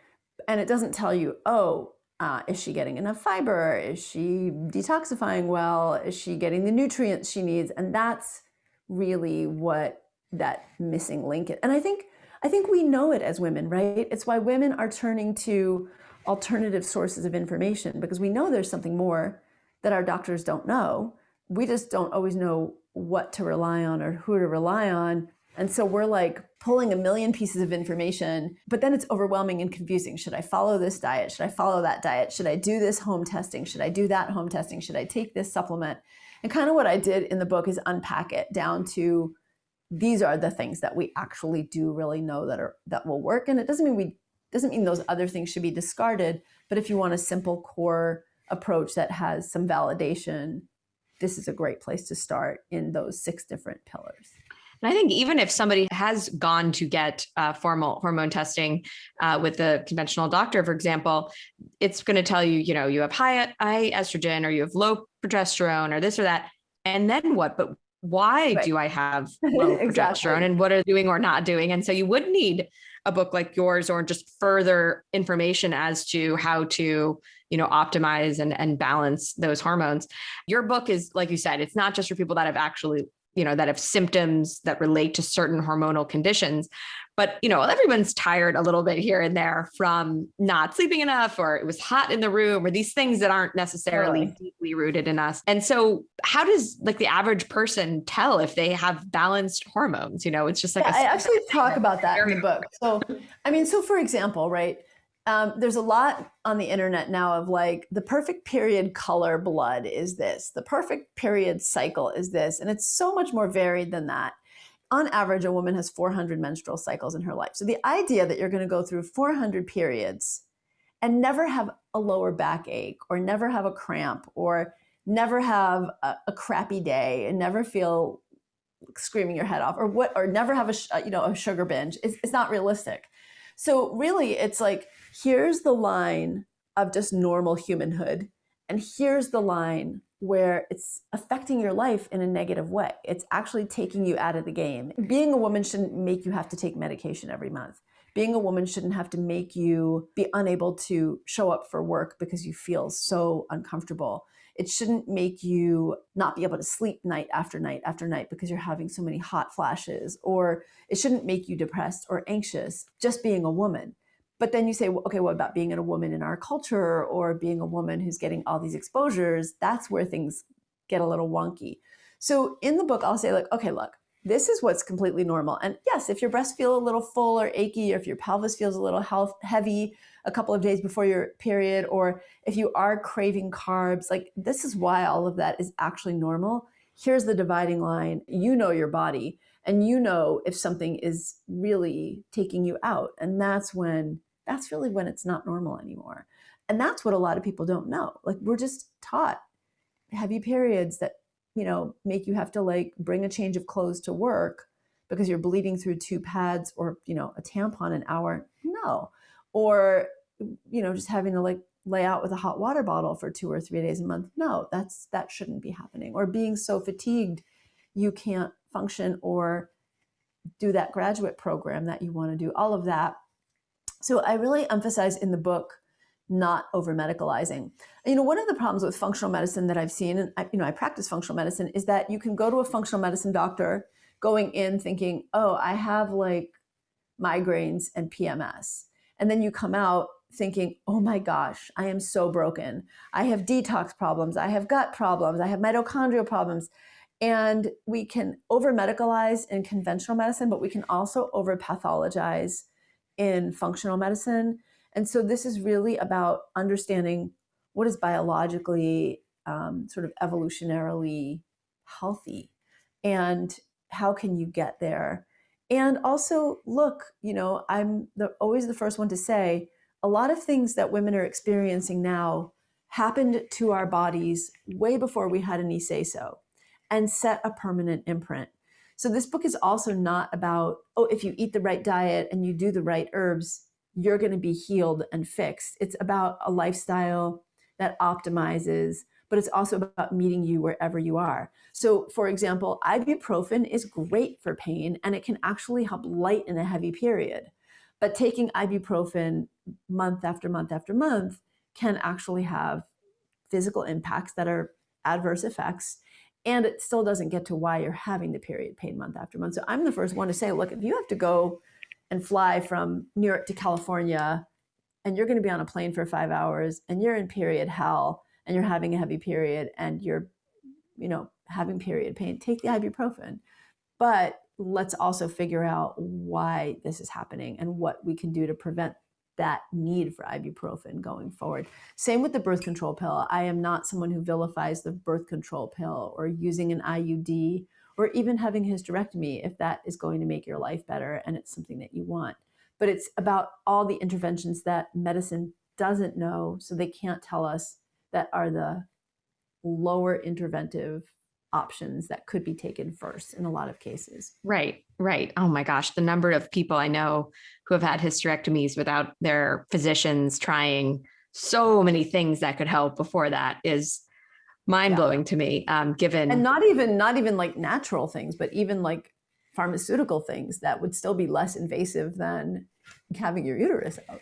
and it doesn't tell you oh uh, is she getting enough fiber is she detoxifying well is she getting the nutrients she needs and that's really what that missing link is. And I think I think we know it as women, right? It's why women are turning to alternative sources of information because we know there's something more that our doctors don't know. We just don't always know what to rely on or who to rely on. And so we're like pulling a million pieces of information, but then it's overwhelming and confusing. Should I follow this diet? Should I follow that diet? Should I do this home testing? Should I do that home testing? Should I take this supplement? And kind of what I did in the book is unpack it down to these are the things that we actually do really know that are that will work. And it doesn't mean we doesn't mean those other things should be discarded, but if you want a simple core approach that has some validation, this is a great place to start in those six different pillars. And I think even if somebody has gone to get uh, formal hormone testing uh, with a conventional doctor, for example, it's going to tell you, you know, you have high, high estrogen or you have low progesterone or this or that. And then what? But why right. do I have (laughs) low exactly. progesterone and what are doing or not doing? And so you would need a book like yours or just further information as to how to you know optimize and, and balance those hormones your book is like you said it's not just for people that have actually you know that have symptoms that relate to certain hormonal conditions. But you know everyone's tired a little bit here and there from not sleeping enough or it was hot in the room or these things that aren't necessarily totally. deeply rooted in us. And so how does like the average person tell if they have balanced hormones? You know it's just like yeah, I actually talk about that in the book. So i mean so for example right um, there's a lot on the internet now of like the perfect period color blood is this, the perfect period cycle is this, and it's so much more varied than that on average, a woman has 400 menstrual cycles in her life. So the idea that you're going to go through 400 periods and never have a lower back ache or never have a cramp or never have a, a crappy day and never feel screaming your head off or what or never have a you know a sugar binge is, is not realistic. So really it's like here's the line of just normal humanhood and here's the line where it's affecting your life in a negative way. It's actually taking you out of the game. Being a woman shouldn't make you have to take medication every month. Being a woman shouldn't have to make you be unable to show up for work because you feel so uncomfortable. It shouldn't make you not be able to sleep night after night after night because you're having so many hot flashes, or it shouldn't make you depressed or anxious just being a woman. But then you say, okay, what about being a woman in our culture or being a woman who's getting all these exposures? That's where things get a little wonky. So in the book, I'll say, like, okay, look, this is what's completely normal. And yes, if your breasts feel a little full or achy, or if your pelvis feels a little health heavy a couple of days before your period, or if you are craving carbs, like this is why all of that is actually normal. Here's the dividing line. You know your body and you know if something is really taking you out. And that's when that's really when it's not normal anymore. And that's what a lot of people don't know. Like we're just taught heavy periods that, you know, make you have to like bring a change of clothes to work because you're bleeding through two pads or, you know, a tampon an hour. No. Or, you know, just having to like lay out with a hot water bottle for two or three days a month. No, that's that shouldn't be happening. Or being so fatigued you can't function or do that graduate program that you want to do. All of that so I really emphasize in the book not over medicalizing. You know, one of the problems with functional medicine that I've seen, and I, you know, I practice functional medicine, is that you can go to a functional medicine doctor going in thinking, oh, I have like migraines and PMS. And then you come out thinking, oh my gosh, I am so broken. I have detox problems. I have gut problems. I have mitochondrial problems. And we can over medicalize in conventional medicine, but we can also over pathologize in functional medicine. And so this is really about understanding what is biologically um, sort of evolutionarily healthy and how can you get there. And also look, you know, I'm the, always the first one to say a lot of things that women are experiencing now happened to our bodies way before we had any say so and set a permanent imprint. So this book is also not about, oh, if you eat the right diet and you do the right herbs, you're going to be healed and fixed. It's about a lifestyle that optimizes, but it's also about meeting you wherever you are. So, for example, ibuprofen is great for pain and it can actually help lighten a heavy period. But taking ibuprofen month after month after month can actually have physical impacts that are adverse effects. And it still doesn't get to why you're having the period pain month after month. So I'm the first one to say, look, if you have to go and fly from New York to California and you're going to be on a plane for five hours and you're in period hell and you're having a heavy period and you're, you know, having period pain, take the ibuprofen. But let's also figure out why this is happening and what we can do to prevent that need for ibuprofen going forward. Same with the birth control pill. I am not someone who vilifies the birth control pill or using an IUD or even having hysterectomy if that is going to make your life better and it's something that you want. But it's about all the interventions that medicine doesn't know, so they can't tell us that are the lower interventive options that could be taken first in a lot of cases. Right, right. Oh my gosh, the number of people I know who have had hysterectomies without their physicians trying so many things that could help before that is mind blowing yeah. to me. Um, given and not even not even like natural things, but even like pharmaceutical things that would still be less invasive than having your uterus out.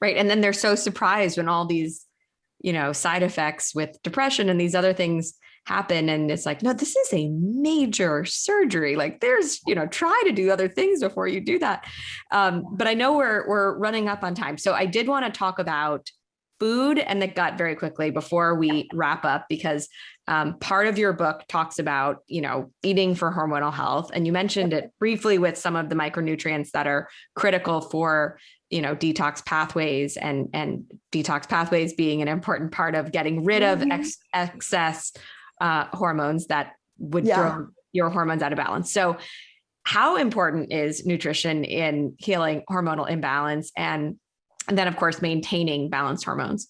Right, and then they're so surprised when all these, you know, side effects with depression and these other things happen and it's like no this is a major surgery like there's you know try to do other things before you do that. Um, but i know we're we're running up on time so i did want to talk about food and the gut very quickly before we wrap up because um, part of your book talks about you know eating for hormonal health and you mentioned it briefly with some of the micronutrients that are critical for you know detox pathways and and detox pathways being an important part of getting rid of mm-hmm. ex- excess uh, hormones that would yeah. throw your hormones out of balance. So, how important is nutrition in healing hormonal imbalance and, and then, of course, maintaining balanced hormones?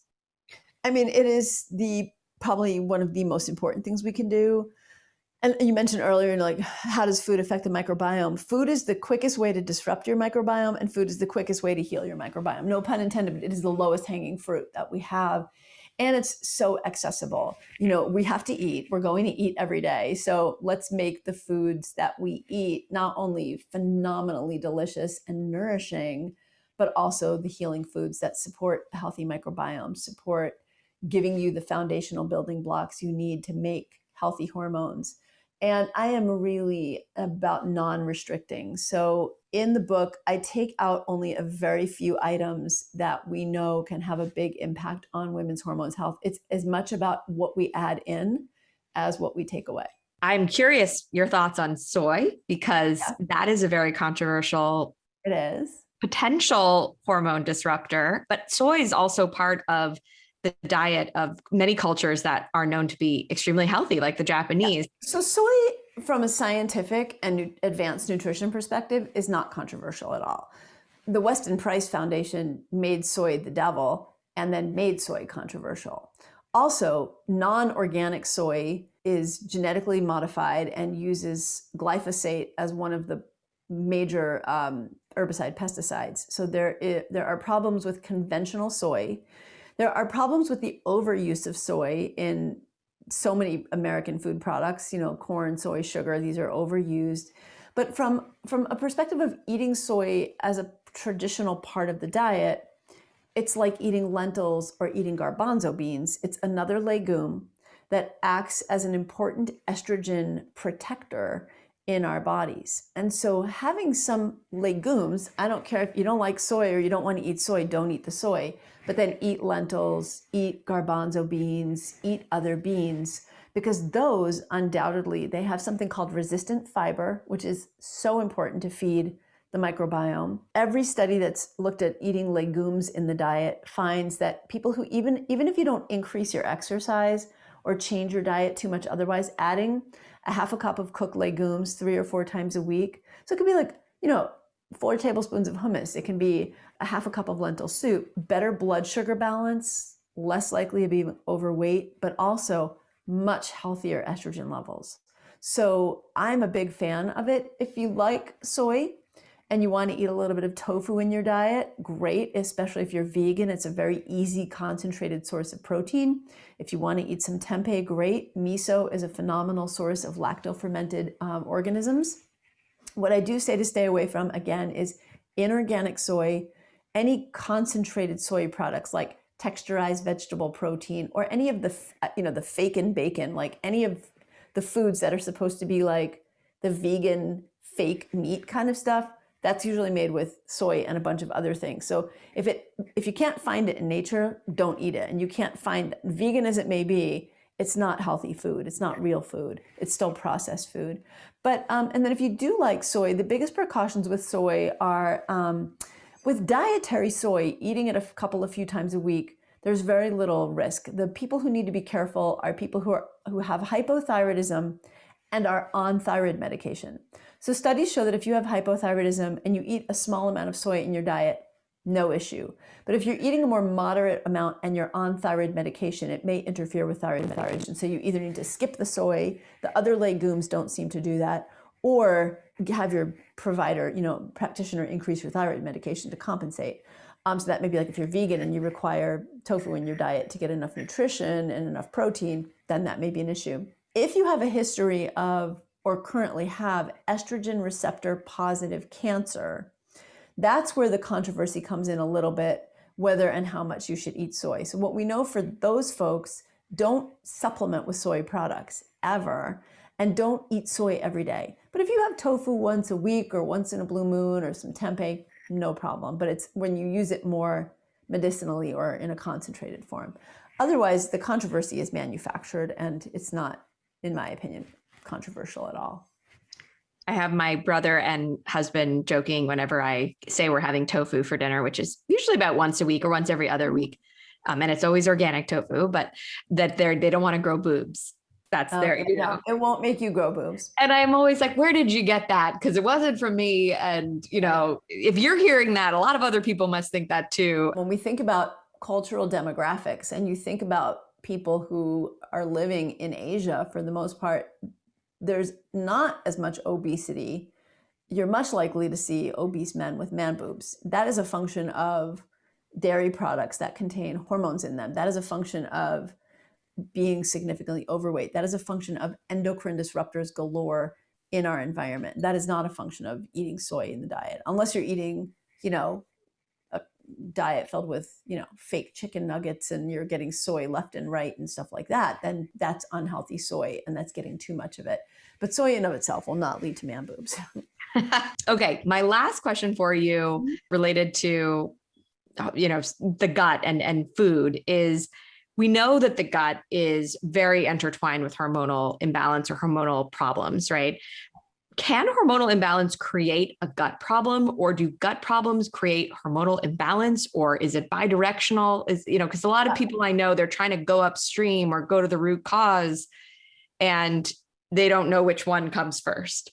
I mean, it is the probably one of the most important things we can do. And you mentioned earlier, like, how does food affect the microbiome? Food is the quickest way to disrupt your microbiome, and food is the quickest way to heal your microbiome. No pun intended, but it is the lowest hanging fruit that we have and it's so accessible. You know, we have to eat. We're going to eat every day. So let's make the foods that we eat not only phenomenally delicious and nourishing, but also the healing foods that support a healthy microbiome, support giving you the foundational building blocks you need to make healthy hormones. And I am really about non restricting. So in the book, I take out only a very few items that we know can have a big impact on women's hormones health. It's as much about what we add in as what we take away. I'm curious your thoughts on soy because yeah. that is a very controversial it is potential hormone disruptor, but soy is also part of the diet of many cultures that are known to be extremely healthy, like the Japanese. Yeah. So, soy, from a scientific and advanced nutrition perspective, is not controversial at all. The Weston Price Foundation made soy the devil and then made soy controversial. Also, non organic soy is genetically modified and uses glyphosate as one of the major um, herbicide pesticides. So there, is, there are problems with conventional soy there are problems with the overuse of soy in so many American food products, you know, corn, soy, sugar, these are overused. But from, from a perspective of eating soy as a traditional part of the diet, it's like eating lentils or eating garbanzo beans. It's another legume that acts as an important estrogen protector in our bodies. And so having some legumes, I don't care if you don't like soy or you don't want to eat soy, don't eat the soy, but then eat lentils, eat garbanzo beans, eat other beans because those undoubtedly they have something called resistant fiber, which is so important to feed the microbiome. Every study that's looked at eating legumes in the diet finds that people who even even if you don't increase your exercise or change your diet too much otherwise, adding a half a cup of cooked legumes three or four times a week. So it could be like, you know, four tablespoons of hummus. It can be a half a cup of lentil soup. Better blood sugar balance, less likely to be overweight, but also much healthier estrogen levels. So I'm a big fan of it. If you like soy and you want to eat a little bit of tofu in your diet, great, especially if you're vegan. It's a very easy, concentrated source of protein. If you want to eat some tempeh, great. Miso is a phenomenal source of lacto-fermented um, organisms. What I do say to stay away from, again, is inorganic soy, any concentrated soy products like texturized vegetable protein or any of the, uh, you know, the fake and bacon, like any of the foods that are supposed to be like the vegan fake meat kind of stuff, that's usually made with soy and a bunch of other things. So if it if you can't find it in nature, don't eat it. And you can't find vegan as it may be, it's not healthy food. It's not real food. It's still processed food. But um, and then if you do like soy, the biggest precautions with soy are um, with dietary soy, eating it a couple of few times a week. There's very little risk. The people who need to be careful are people who are who have hypothyroidism and are on thyroid medication. So studies show that if you have hypothyroidism and you eat a small amount of soy in your diet, no issue. But if you're eating a more moderate amount and you're on thyroid medication, it may interfere with thyroid medication. So you either need to skip the soy, the other legumes don't seem to do that, or have your provider, you know, practitioner increase your thyroid medication to compensate. Um, so that may be like if you're vegan and you require tofu in your diet to get enough nutrition and enough protein, then that may be an issue. If you have a history of or currently have estrogen receptor positive cancer, that's where the controversy comes in a little bit, whether and how much you should eat soy. So what we know for those folks, don't supplement with soy products ever, and don't eat soy every day. But if you have tofu once a week or once in a blue moon or some tempeh, no problem. But it's when you use it more medicinally or in a concentrated form. Otherwise, the controversy is manufactured and it's not, in my opinion, controversial at all. I have my brother and husband joking whenever I say we're having tofu for dinner, which is usually about once a week or once every other week. Um, and it's always organic tofu, but that they're, they don't want to grow boobs. That's oh, their, you know, it won't make you grow boobs. And I'm always like, where did you get that? Because it wasn't from me. And, you know, if you're hearing that, a lot of other people must think that too. When we think about cultural demographics and you think about people who are living in Asia for the most part, there's not as much obesity. You're much likely to see obese men with man boobs. That is a function of dairy products that contain hormones in them. That is a function of being significantly overweight. That is a function of endocrine disruptors galore in our environment. That is not a function of eating soy in the diet, unless you're eating, you know, diet filled with, you know, fake chicken nuggets and you're getting soy left and right and stuff like that, then that's unhealthy soy and that's getting too much of it. But soy in of itself will not lead to man boobs. (laughs) okay, my last question for you mm-hmm. related to you know the gut and and food is we know that the gut is very intertwined with hormonal imbalance or hormonal problems, right? Can hormonal imbalance create a gut problem or do gut problems create hormonal imbalance or is it bidirectional? Is, you know, because a lot of people I know, they're trying to go upstream or go to the root cause and they don't know which one comes first.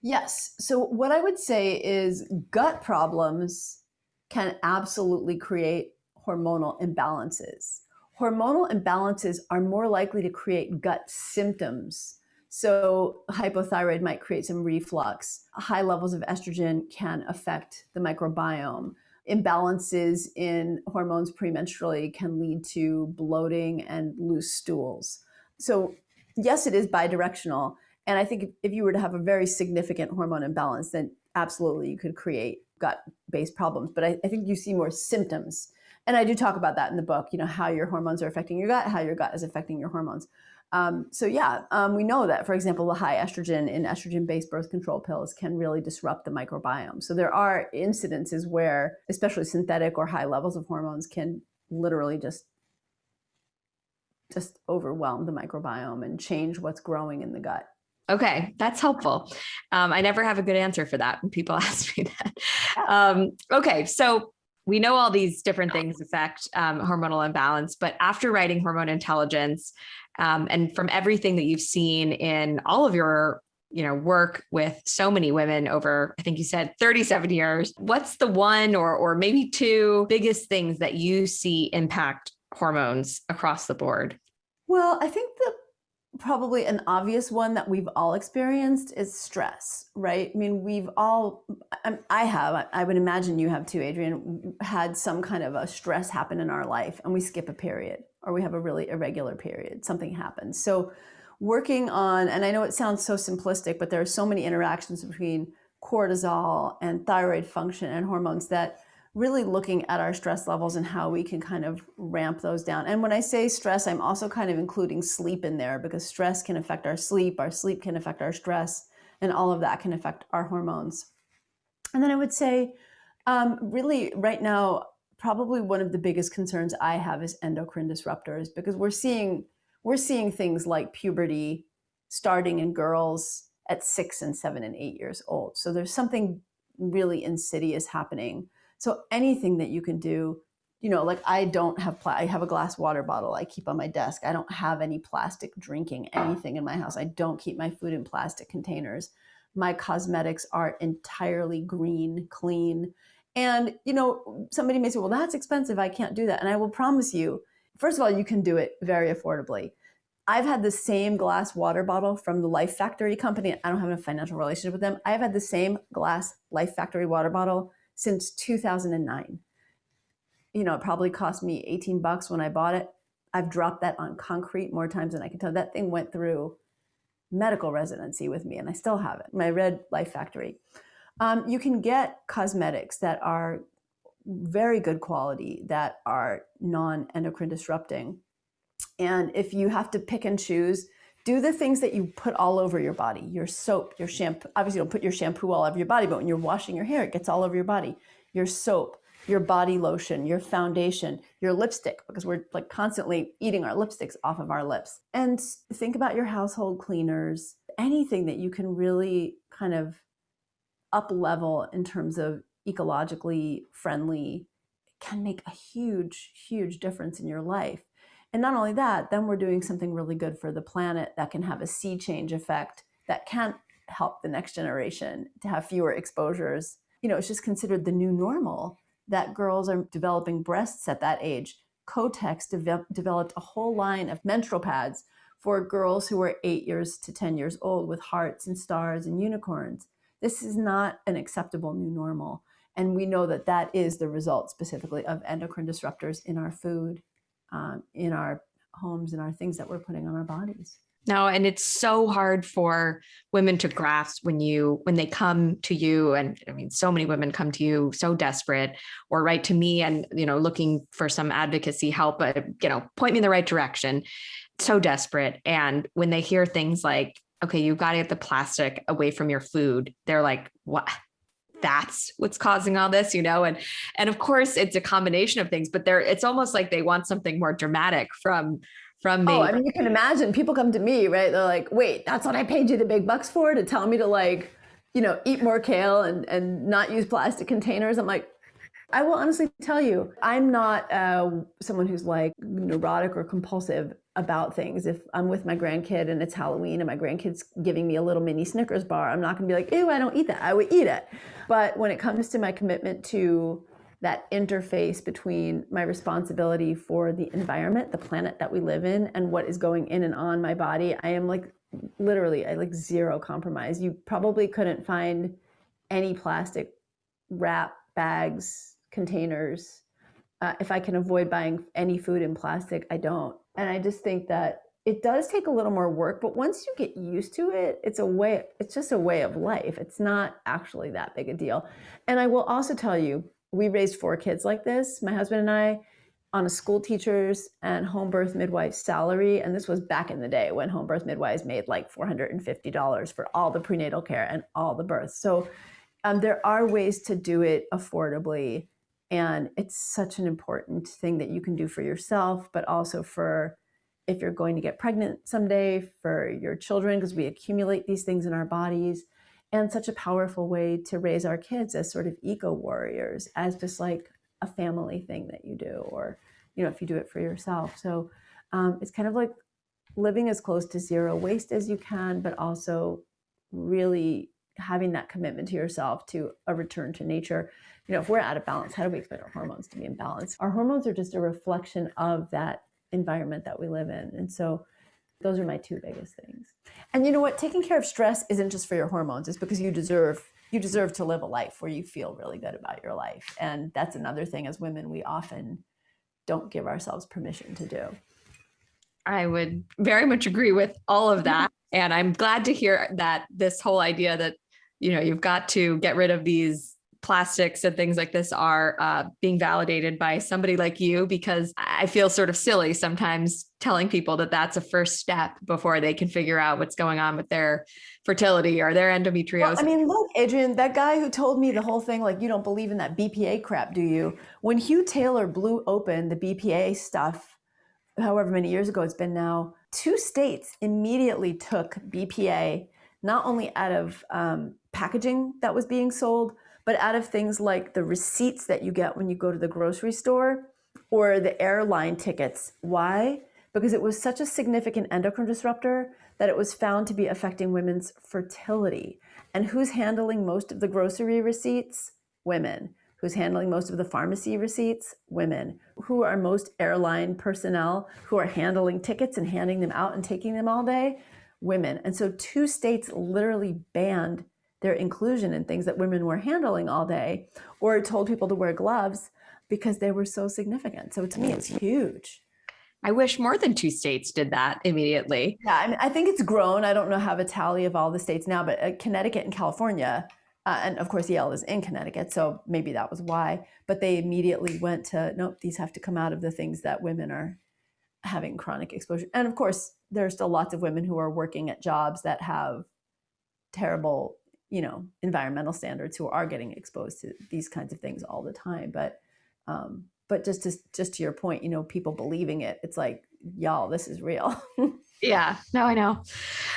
Yes. So what I would say is gut problems can absolutely create hormonal imbalances hormonal imbalances are more likely to create gut symptoms. So hypothyroid might create some reflux. High levels of estrogen can affect the microbiome. Imbalances in hormones premenstrually can lead to bloating and loose stools. So yes, it is bidirectional. And I think if you were to have a very significant hormone imbalance, then absolutely you could create gut-based problems. But I, I think you see more symptoms and I do talk about that in the book, you know, how your hormones are affecting your gut, how your gut is affecting your hormones. Um, so yeah, um, we know that, for example, the high estrogen in estrogen-based birth control pills can really disrupt the microbiome. So there are incidences where, especially synthetic or high levels of hormones can literally just just overwhelm the microbiome and change what's growing in the gut. Okay, that's helpful. Um, I never have a good answer for that when people (laughs) ask me that. Um, okay, so we know all these different things affect um, hormonal imbalance, but after writing Hormone Intelligence, um, and from everything that you've seen in all of your you know work with so many women over i think you said 37 years what's the one or or maybe two biggest things that you see impact hormones across the board well i think the probably an obvious one that we've all experienced is stress, right? I mean, we've all, I have, I would imagine you have too, Adrienne had some kind of a stress happen in our life and we skip a period or we have a really irregular period, something happens. So, working on, and I know it sounds so simplistic, but there are so many interactions between cortisol and thyroid function and hormones that really looking at our stress levels and how we can kind of ramp those down. And when I say stress, I'm also kind of including sleep in there because stress can affect our sleep, our sleep can affect our stress, and all of that can affect our hormones. And then I would say, um, really, right now, probably one of the biggest concerns I have is endocrine disruptors because we're seeing we're seeing things like puberty starting in girls at six and seven and eight years old. So there's something really insidious happening so anything that you can do, you know, like I don't have, pla- I have a glass water bottle I keep on my desk. I don't have any plastic drinking anything in my house. I don't keep my food in plastic containers. My cosmetics are entirely green, clean. And, you know, somebody may say, well, that's expensive. I can't do that. And I will promise you, first of all, you can do it very affordably. I've had the same glass water bottle from the Lifefactory company. I don't have a financial relationship with them. I've had the same glass Lifefactory water bottle since 2009. You know, it probably cost me 18 bucks when I bought it. I've dropped that on concrete more times than I can tell. That thing went through medical residency with me, and I still have it. My Red Lifefactory. Um, you can get cosmetics that are very good quality, that are non endocrine disrupting. And if you have to pick and choose, do the things that you put all over your body your soap your shampoo obviously don't put your shampoo all over your body but when you're washing your hair it gets all over your body your soap your body lotion your foundation your lipstick because we're like constantly eating our lipsticks off of our lips and think about your household cleaners anything that you can really kind of up level in terms of ecologically friendly can make a huge huge difference in your life and not only that, then we're doing something really good for the planet that can have a sea change effect that can help the next generation to have fewer exposures. You know, it's just considered the new normal that girls are developing breasts at that age. Kotex de- developed a whole line of menstrual pads for girls who are eight years to 10 years old with hearts and stars and unicorns. This is not an acceptable new normal. And we know that that is the result specifically of endocrine disruptors in our food um, in our homes and our things that we're putting on our bodies. No, and it's so hard for women to grasp when you when they come to you and I mean so many women come to you so desperate or write to me and you know looking for some advocacy help but you know point me in the right direction so desperate and when they hear things like okay you've got to get the plastic away from your food. They're like what that's what's causing all this you know? And and of course it's a combination of things but they're it's almost like they want something more dramatic from from me. Oh i mean you can imagine people come to me right? They're like wait that's what i paid you the big bucks for to tell me to like you know eat more kale and and not use plastic containers? I'm like I will honestly tell you, I'm not uh, someone who's like neurotic or compulsive about things. If I'm with my grandkid and it's Halloween and my grandkid's giving me a little mini Snickers bar, I'm not gonna be like, ew, I don't eat that. I would eat it. But when it comes to my commitment to that interface between my responsibility for the environment, the planet that we live in, and what is going in and on my body, I am like literally, I like zero compromise. You probably couldn't find any plastic wrap bags containers. Uh, if I can avoid buying any food in plastic, I don't. And I just think that it does take a little more work, but once you get used to it, it's a way, it's just a way of life. It's not actually that big a deal. And I will also tell you, we raised four kids like this, my husband and I, on a school teacher's and home birth midwife salary. And this was back in the day when home birth midwives made like $450 for all the prenatal care and all the births. So um, there are ways to do it affordably and it's such an important thing that you can do for yourself, but also for if you're going to get pregnant someday, for your children, because we accumulate these things in our bodies. And such a powerful way to raise our kids as sort of eco warriors, as just like a family thing that you do, or, you know, if you do it for yourself. So um, it's kind of like living as close to zero waste as you can, but also really having that commitment to yourself to a return to nature you know, if we're out of balance, how do we expect our hormones to be in balance? Our hormones are just a reflection of that environment that we live in. And so Those are my two biggest things. And you know what? Taking care of stress isn't just for your hormones. It's because you deserve you deserve to live a life where you feel really good about your life. And that's another thing as women we often don't give ourselves permission to do. I would very much agree with all of that. (laughs) And I'm glad to hear that this whole idea that, you know, you've got to get rid of these plastics and things like this are uh, being validated by somebody like you because I feel sort of silly sometimes telling people that that's a first step before they can figure out what's going on with their fertility or their endometriosis. Well, I mean, look, Adrienne, that guy who told me the whole thing, like, you don't believe in that BPA crap, do you? When Hugh Taylor blew open the BPA stuff, however many years ago it's been now, two states immediately took BPA not only out of um, packaging that was being sold, but out of things like the receipts that you get when you go to the grocery store or the airline tickets. Why? Because it was such a significant endocrine disruptor that it was found to be affecting women's fertility. And who's handling most of the grocery receipts? Women. Who's handling most of the pharmacy receipts? Women. Who are most airline personnel who are handling tickets and handing them out and taking them all day? Women. And so two states literally banned their inclusion in things that women were handling all day or told people to wear gloves because they were so significant. So to me, it's huge. I wish more than two states did that immediately. Yeah, I mean, I think it's grown. I don't know have a tally of all the states now, but uh, Connecticut and California, uh, and of course Yale is in Connecticut, so maybe that was why. But they immediately went to nope, these have to come out of the things that women are having chronic exposure. And of course, there are still lots of women who are working at jobs that have terrible you know environmental standards who are getting exposed to these kinds of things all the time but um but just to just to your point you know people believing it it's like y'all this is real. (laughs) Yeah. No i know.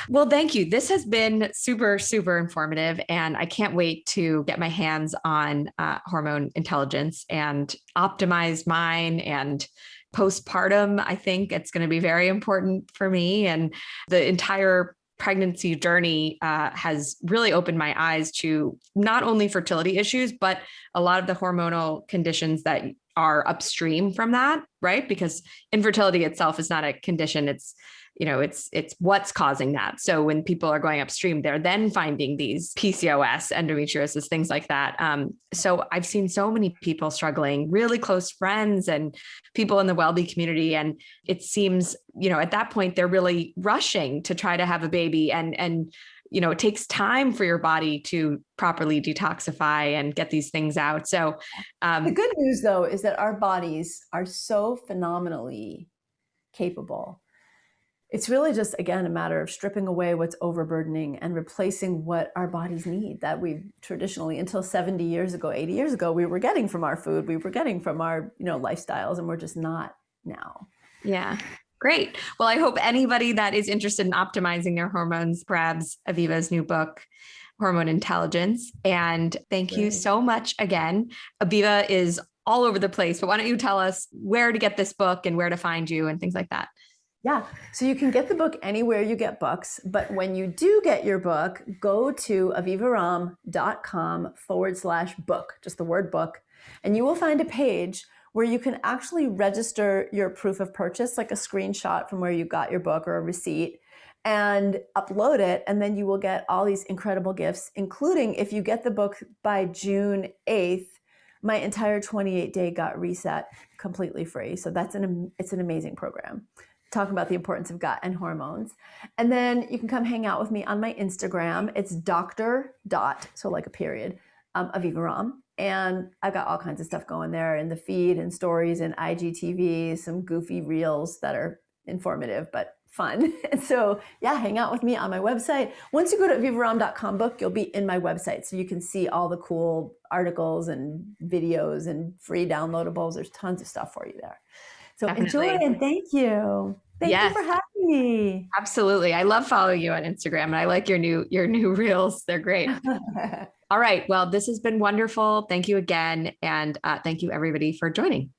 Well thank you. This has been super super informative and i can't wait to get my hands on uh, hormone intelligence and optimize mine and postpartum. I think it's going to be very important for me and the entire pregnancy journey uh, has really opened my eyes to not only fertility issues, but a lot of the hormonal conditions that are upstream from that, right? Because infertility itself is not a condition, it's you know it's it's what's causing that. So when people are going upstream they're then finding these pcos endometriosis things like that. Um, so i've seen so many people struggling really close friends and people in the WellBe community. And it seems you know at that point they're really rushing to try to have a baby and and you know it takes time for your body to properly detoxify and get these things out. So um, the good news though is that our bodies are so phenomenally capable. It's really just again a matter of stripping away what's overburdening and replacing what our bodies need that we traditionally until 70 years ago 80 years ago we were getting from our food we were getting from our you know lifestyles and we're just not now. Yeah great well i hope anybody that is interested in optimizing their hormones grabs aviva's new book hormone intelligence and thank you so much again aviva is all over the place but why don't you tell us where to get this book and where to find you and things like that yeah. So you can get the book anywhere you get books. But when you do get your book, go to avivaromm.com forward slash book, just the word book. And you will find a page where you can actually register your proof of purchase, like a screenshot from where you got your book or a receipt, and upload it. And then you will get all these incredible gifts, including if you get the book by June 8th, my entire 28 day gut reset completely free. So that's an it's an amazing program talking about the importance of gut and hormones. And then you can come hang out with me on my Instagram. It's Dr. Dot, so like a period, um, Aviva Romm. And I've got all kinds of stuff going there in the feed and stories and IGTV, some goofy reels that are informative but fun. (laughs) And so, yeah, hang out with me on my website. Once you go to avivaromm.com book, you'll be in my website. So you can see all the cool articles and videos and free downloadables. There's tons of stuff for you there. So Definitely. enjoy and thank you. Thank yes. you for having me. Absolutely. I love following you on Instagram and I like your new your new (laughs) reels. They're great. (laughs) All right. Well, this has been wonderful. Thank you again. And uh, thank you everybody for joining.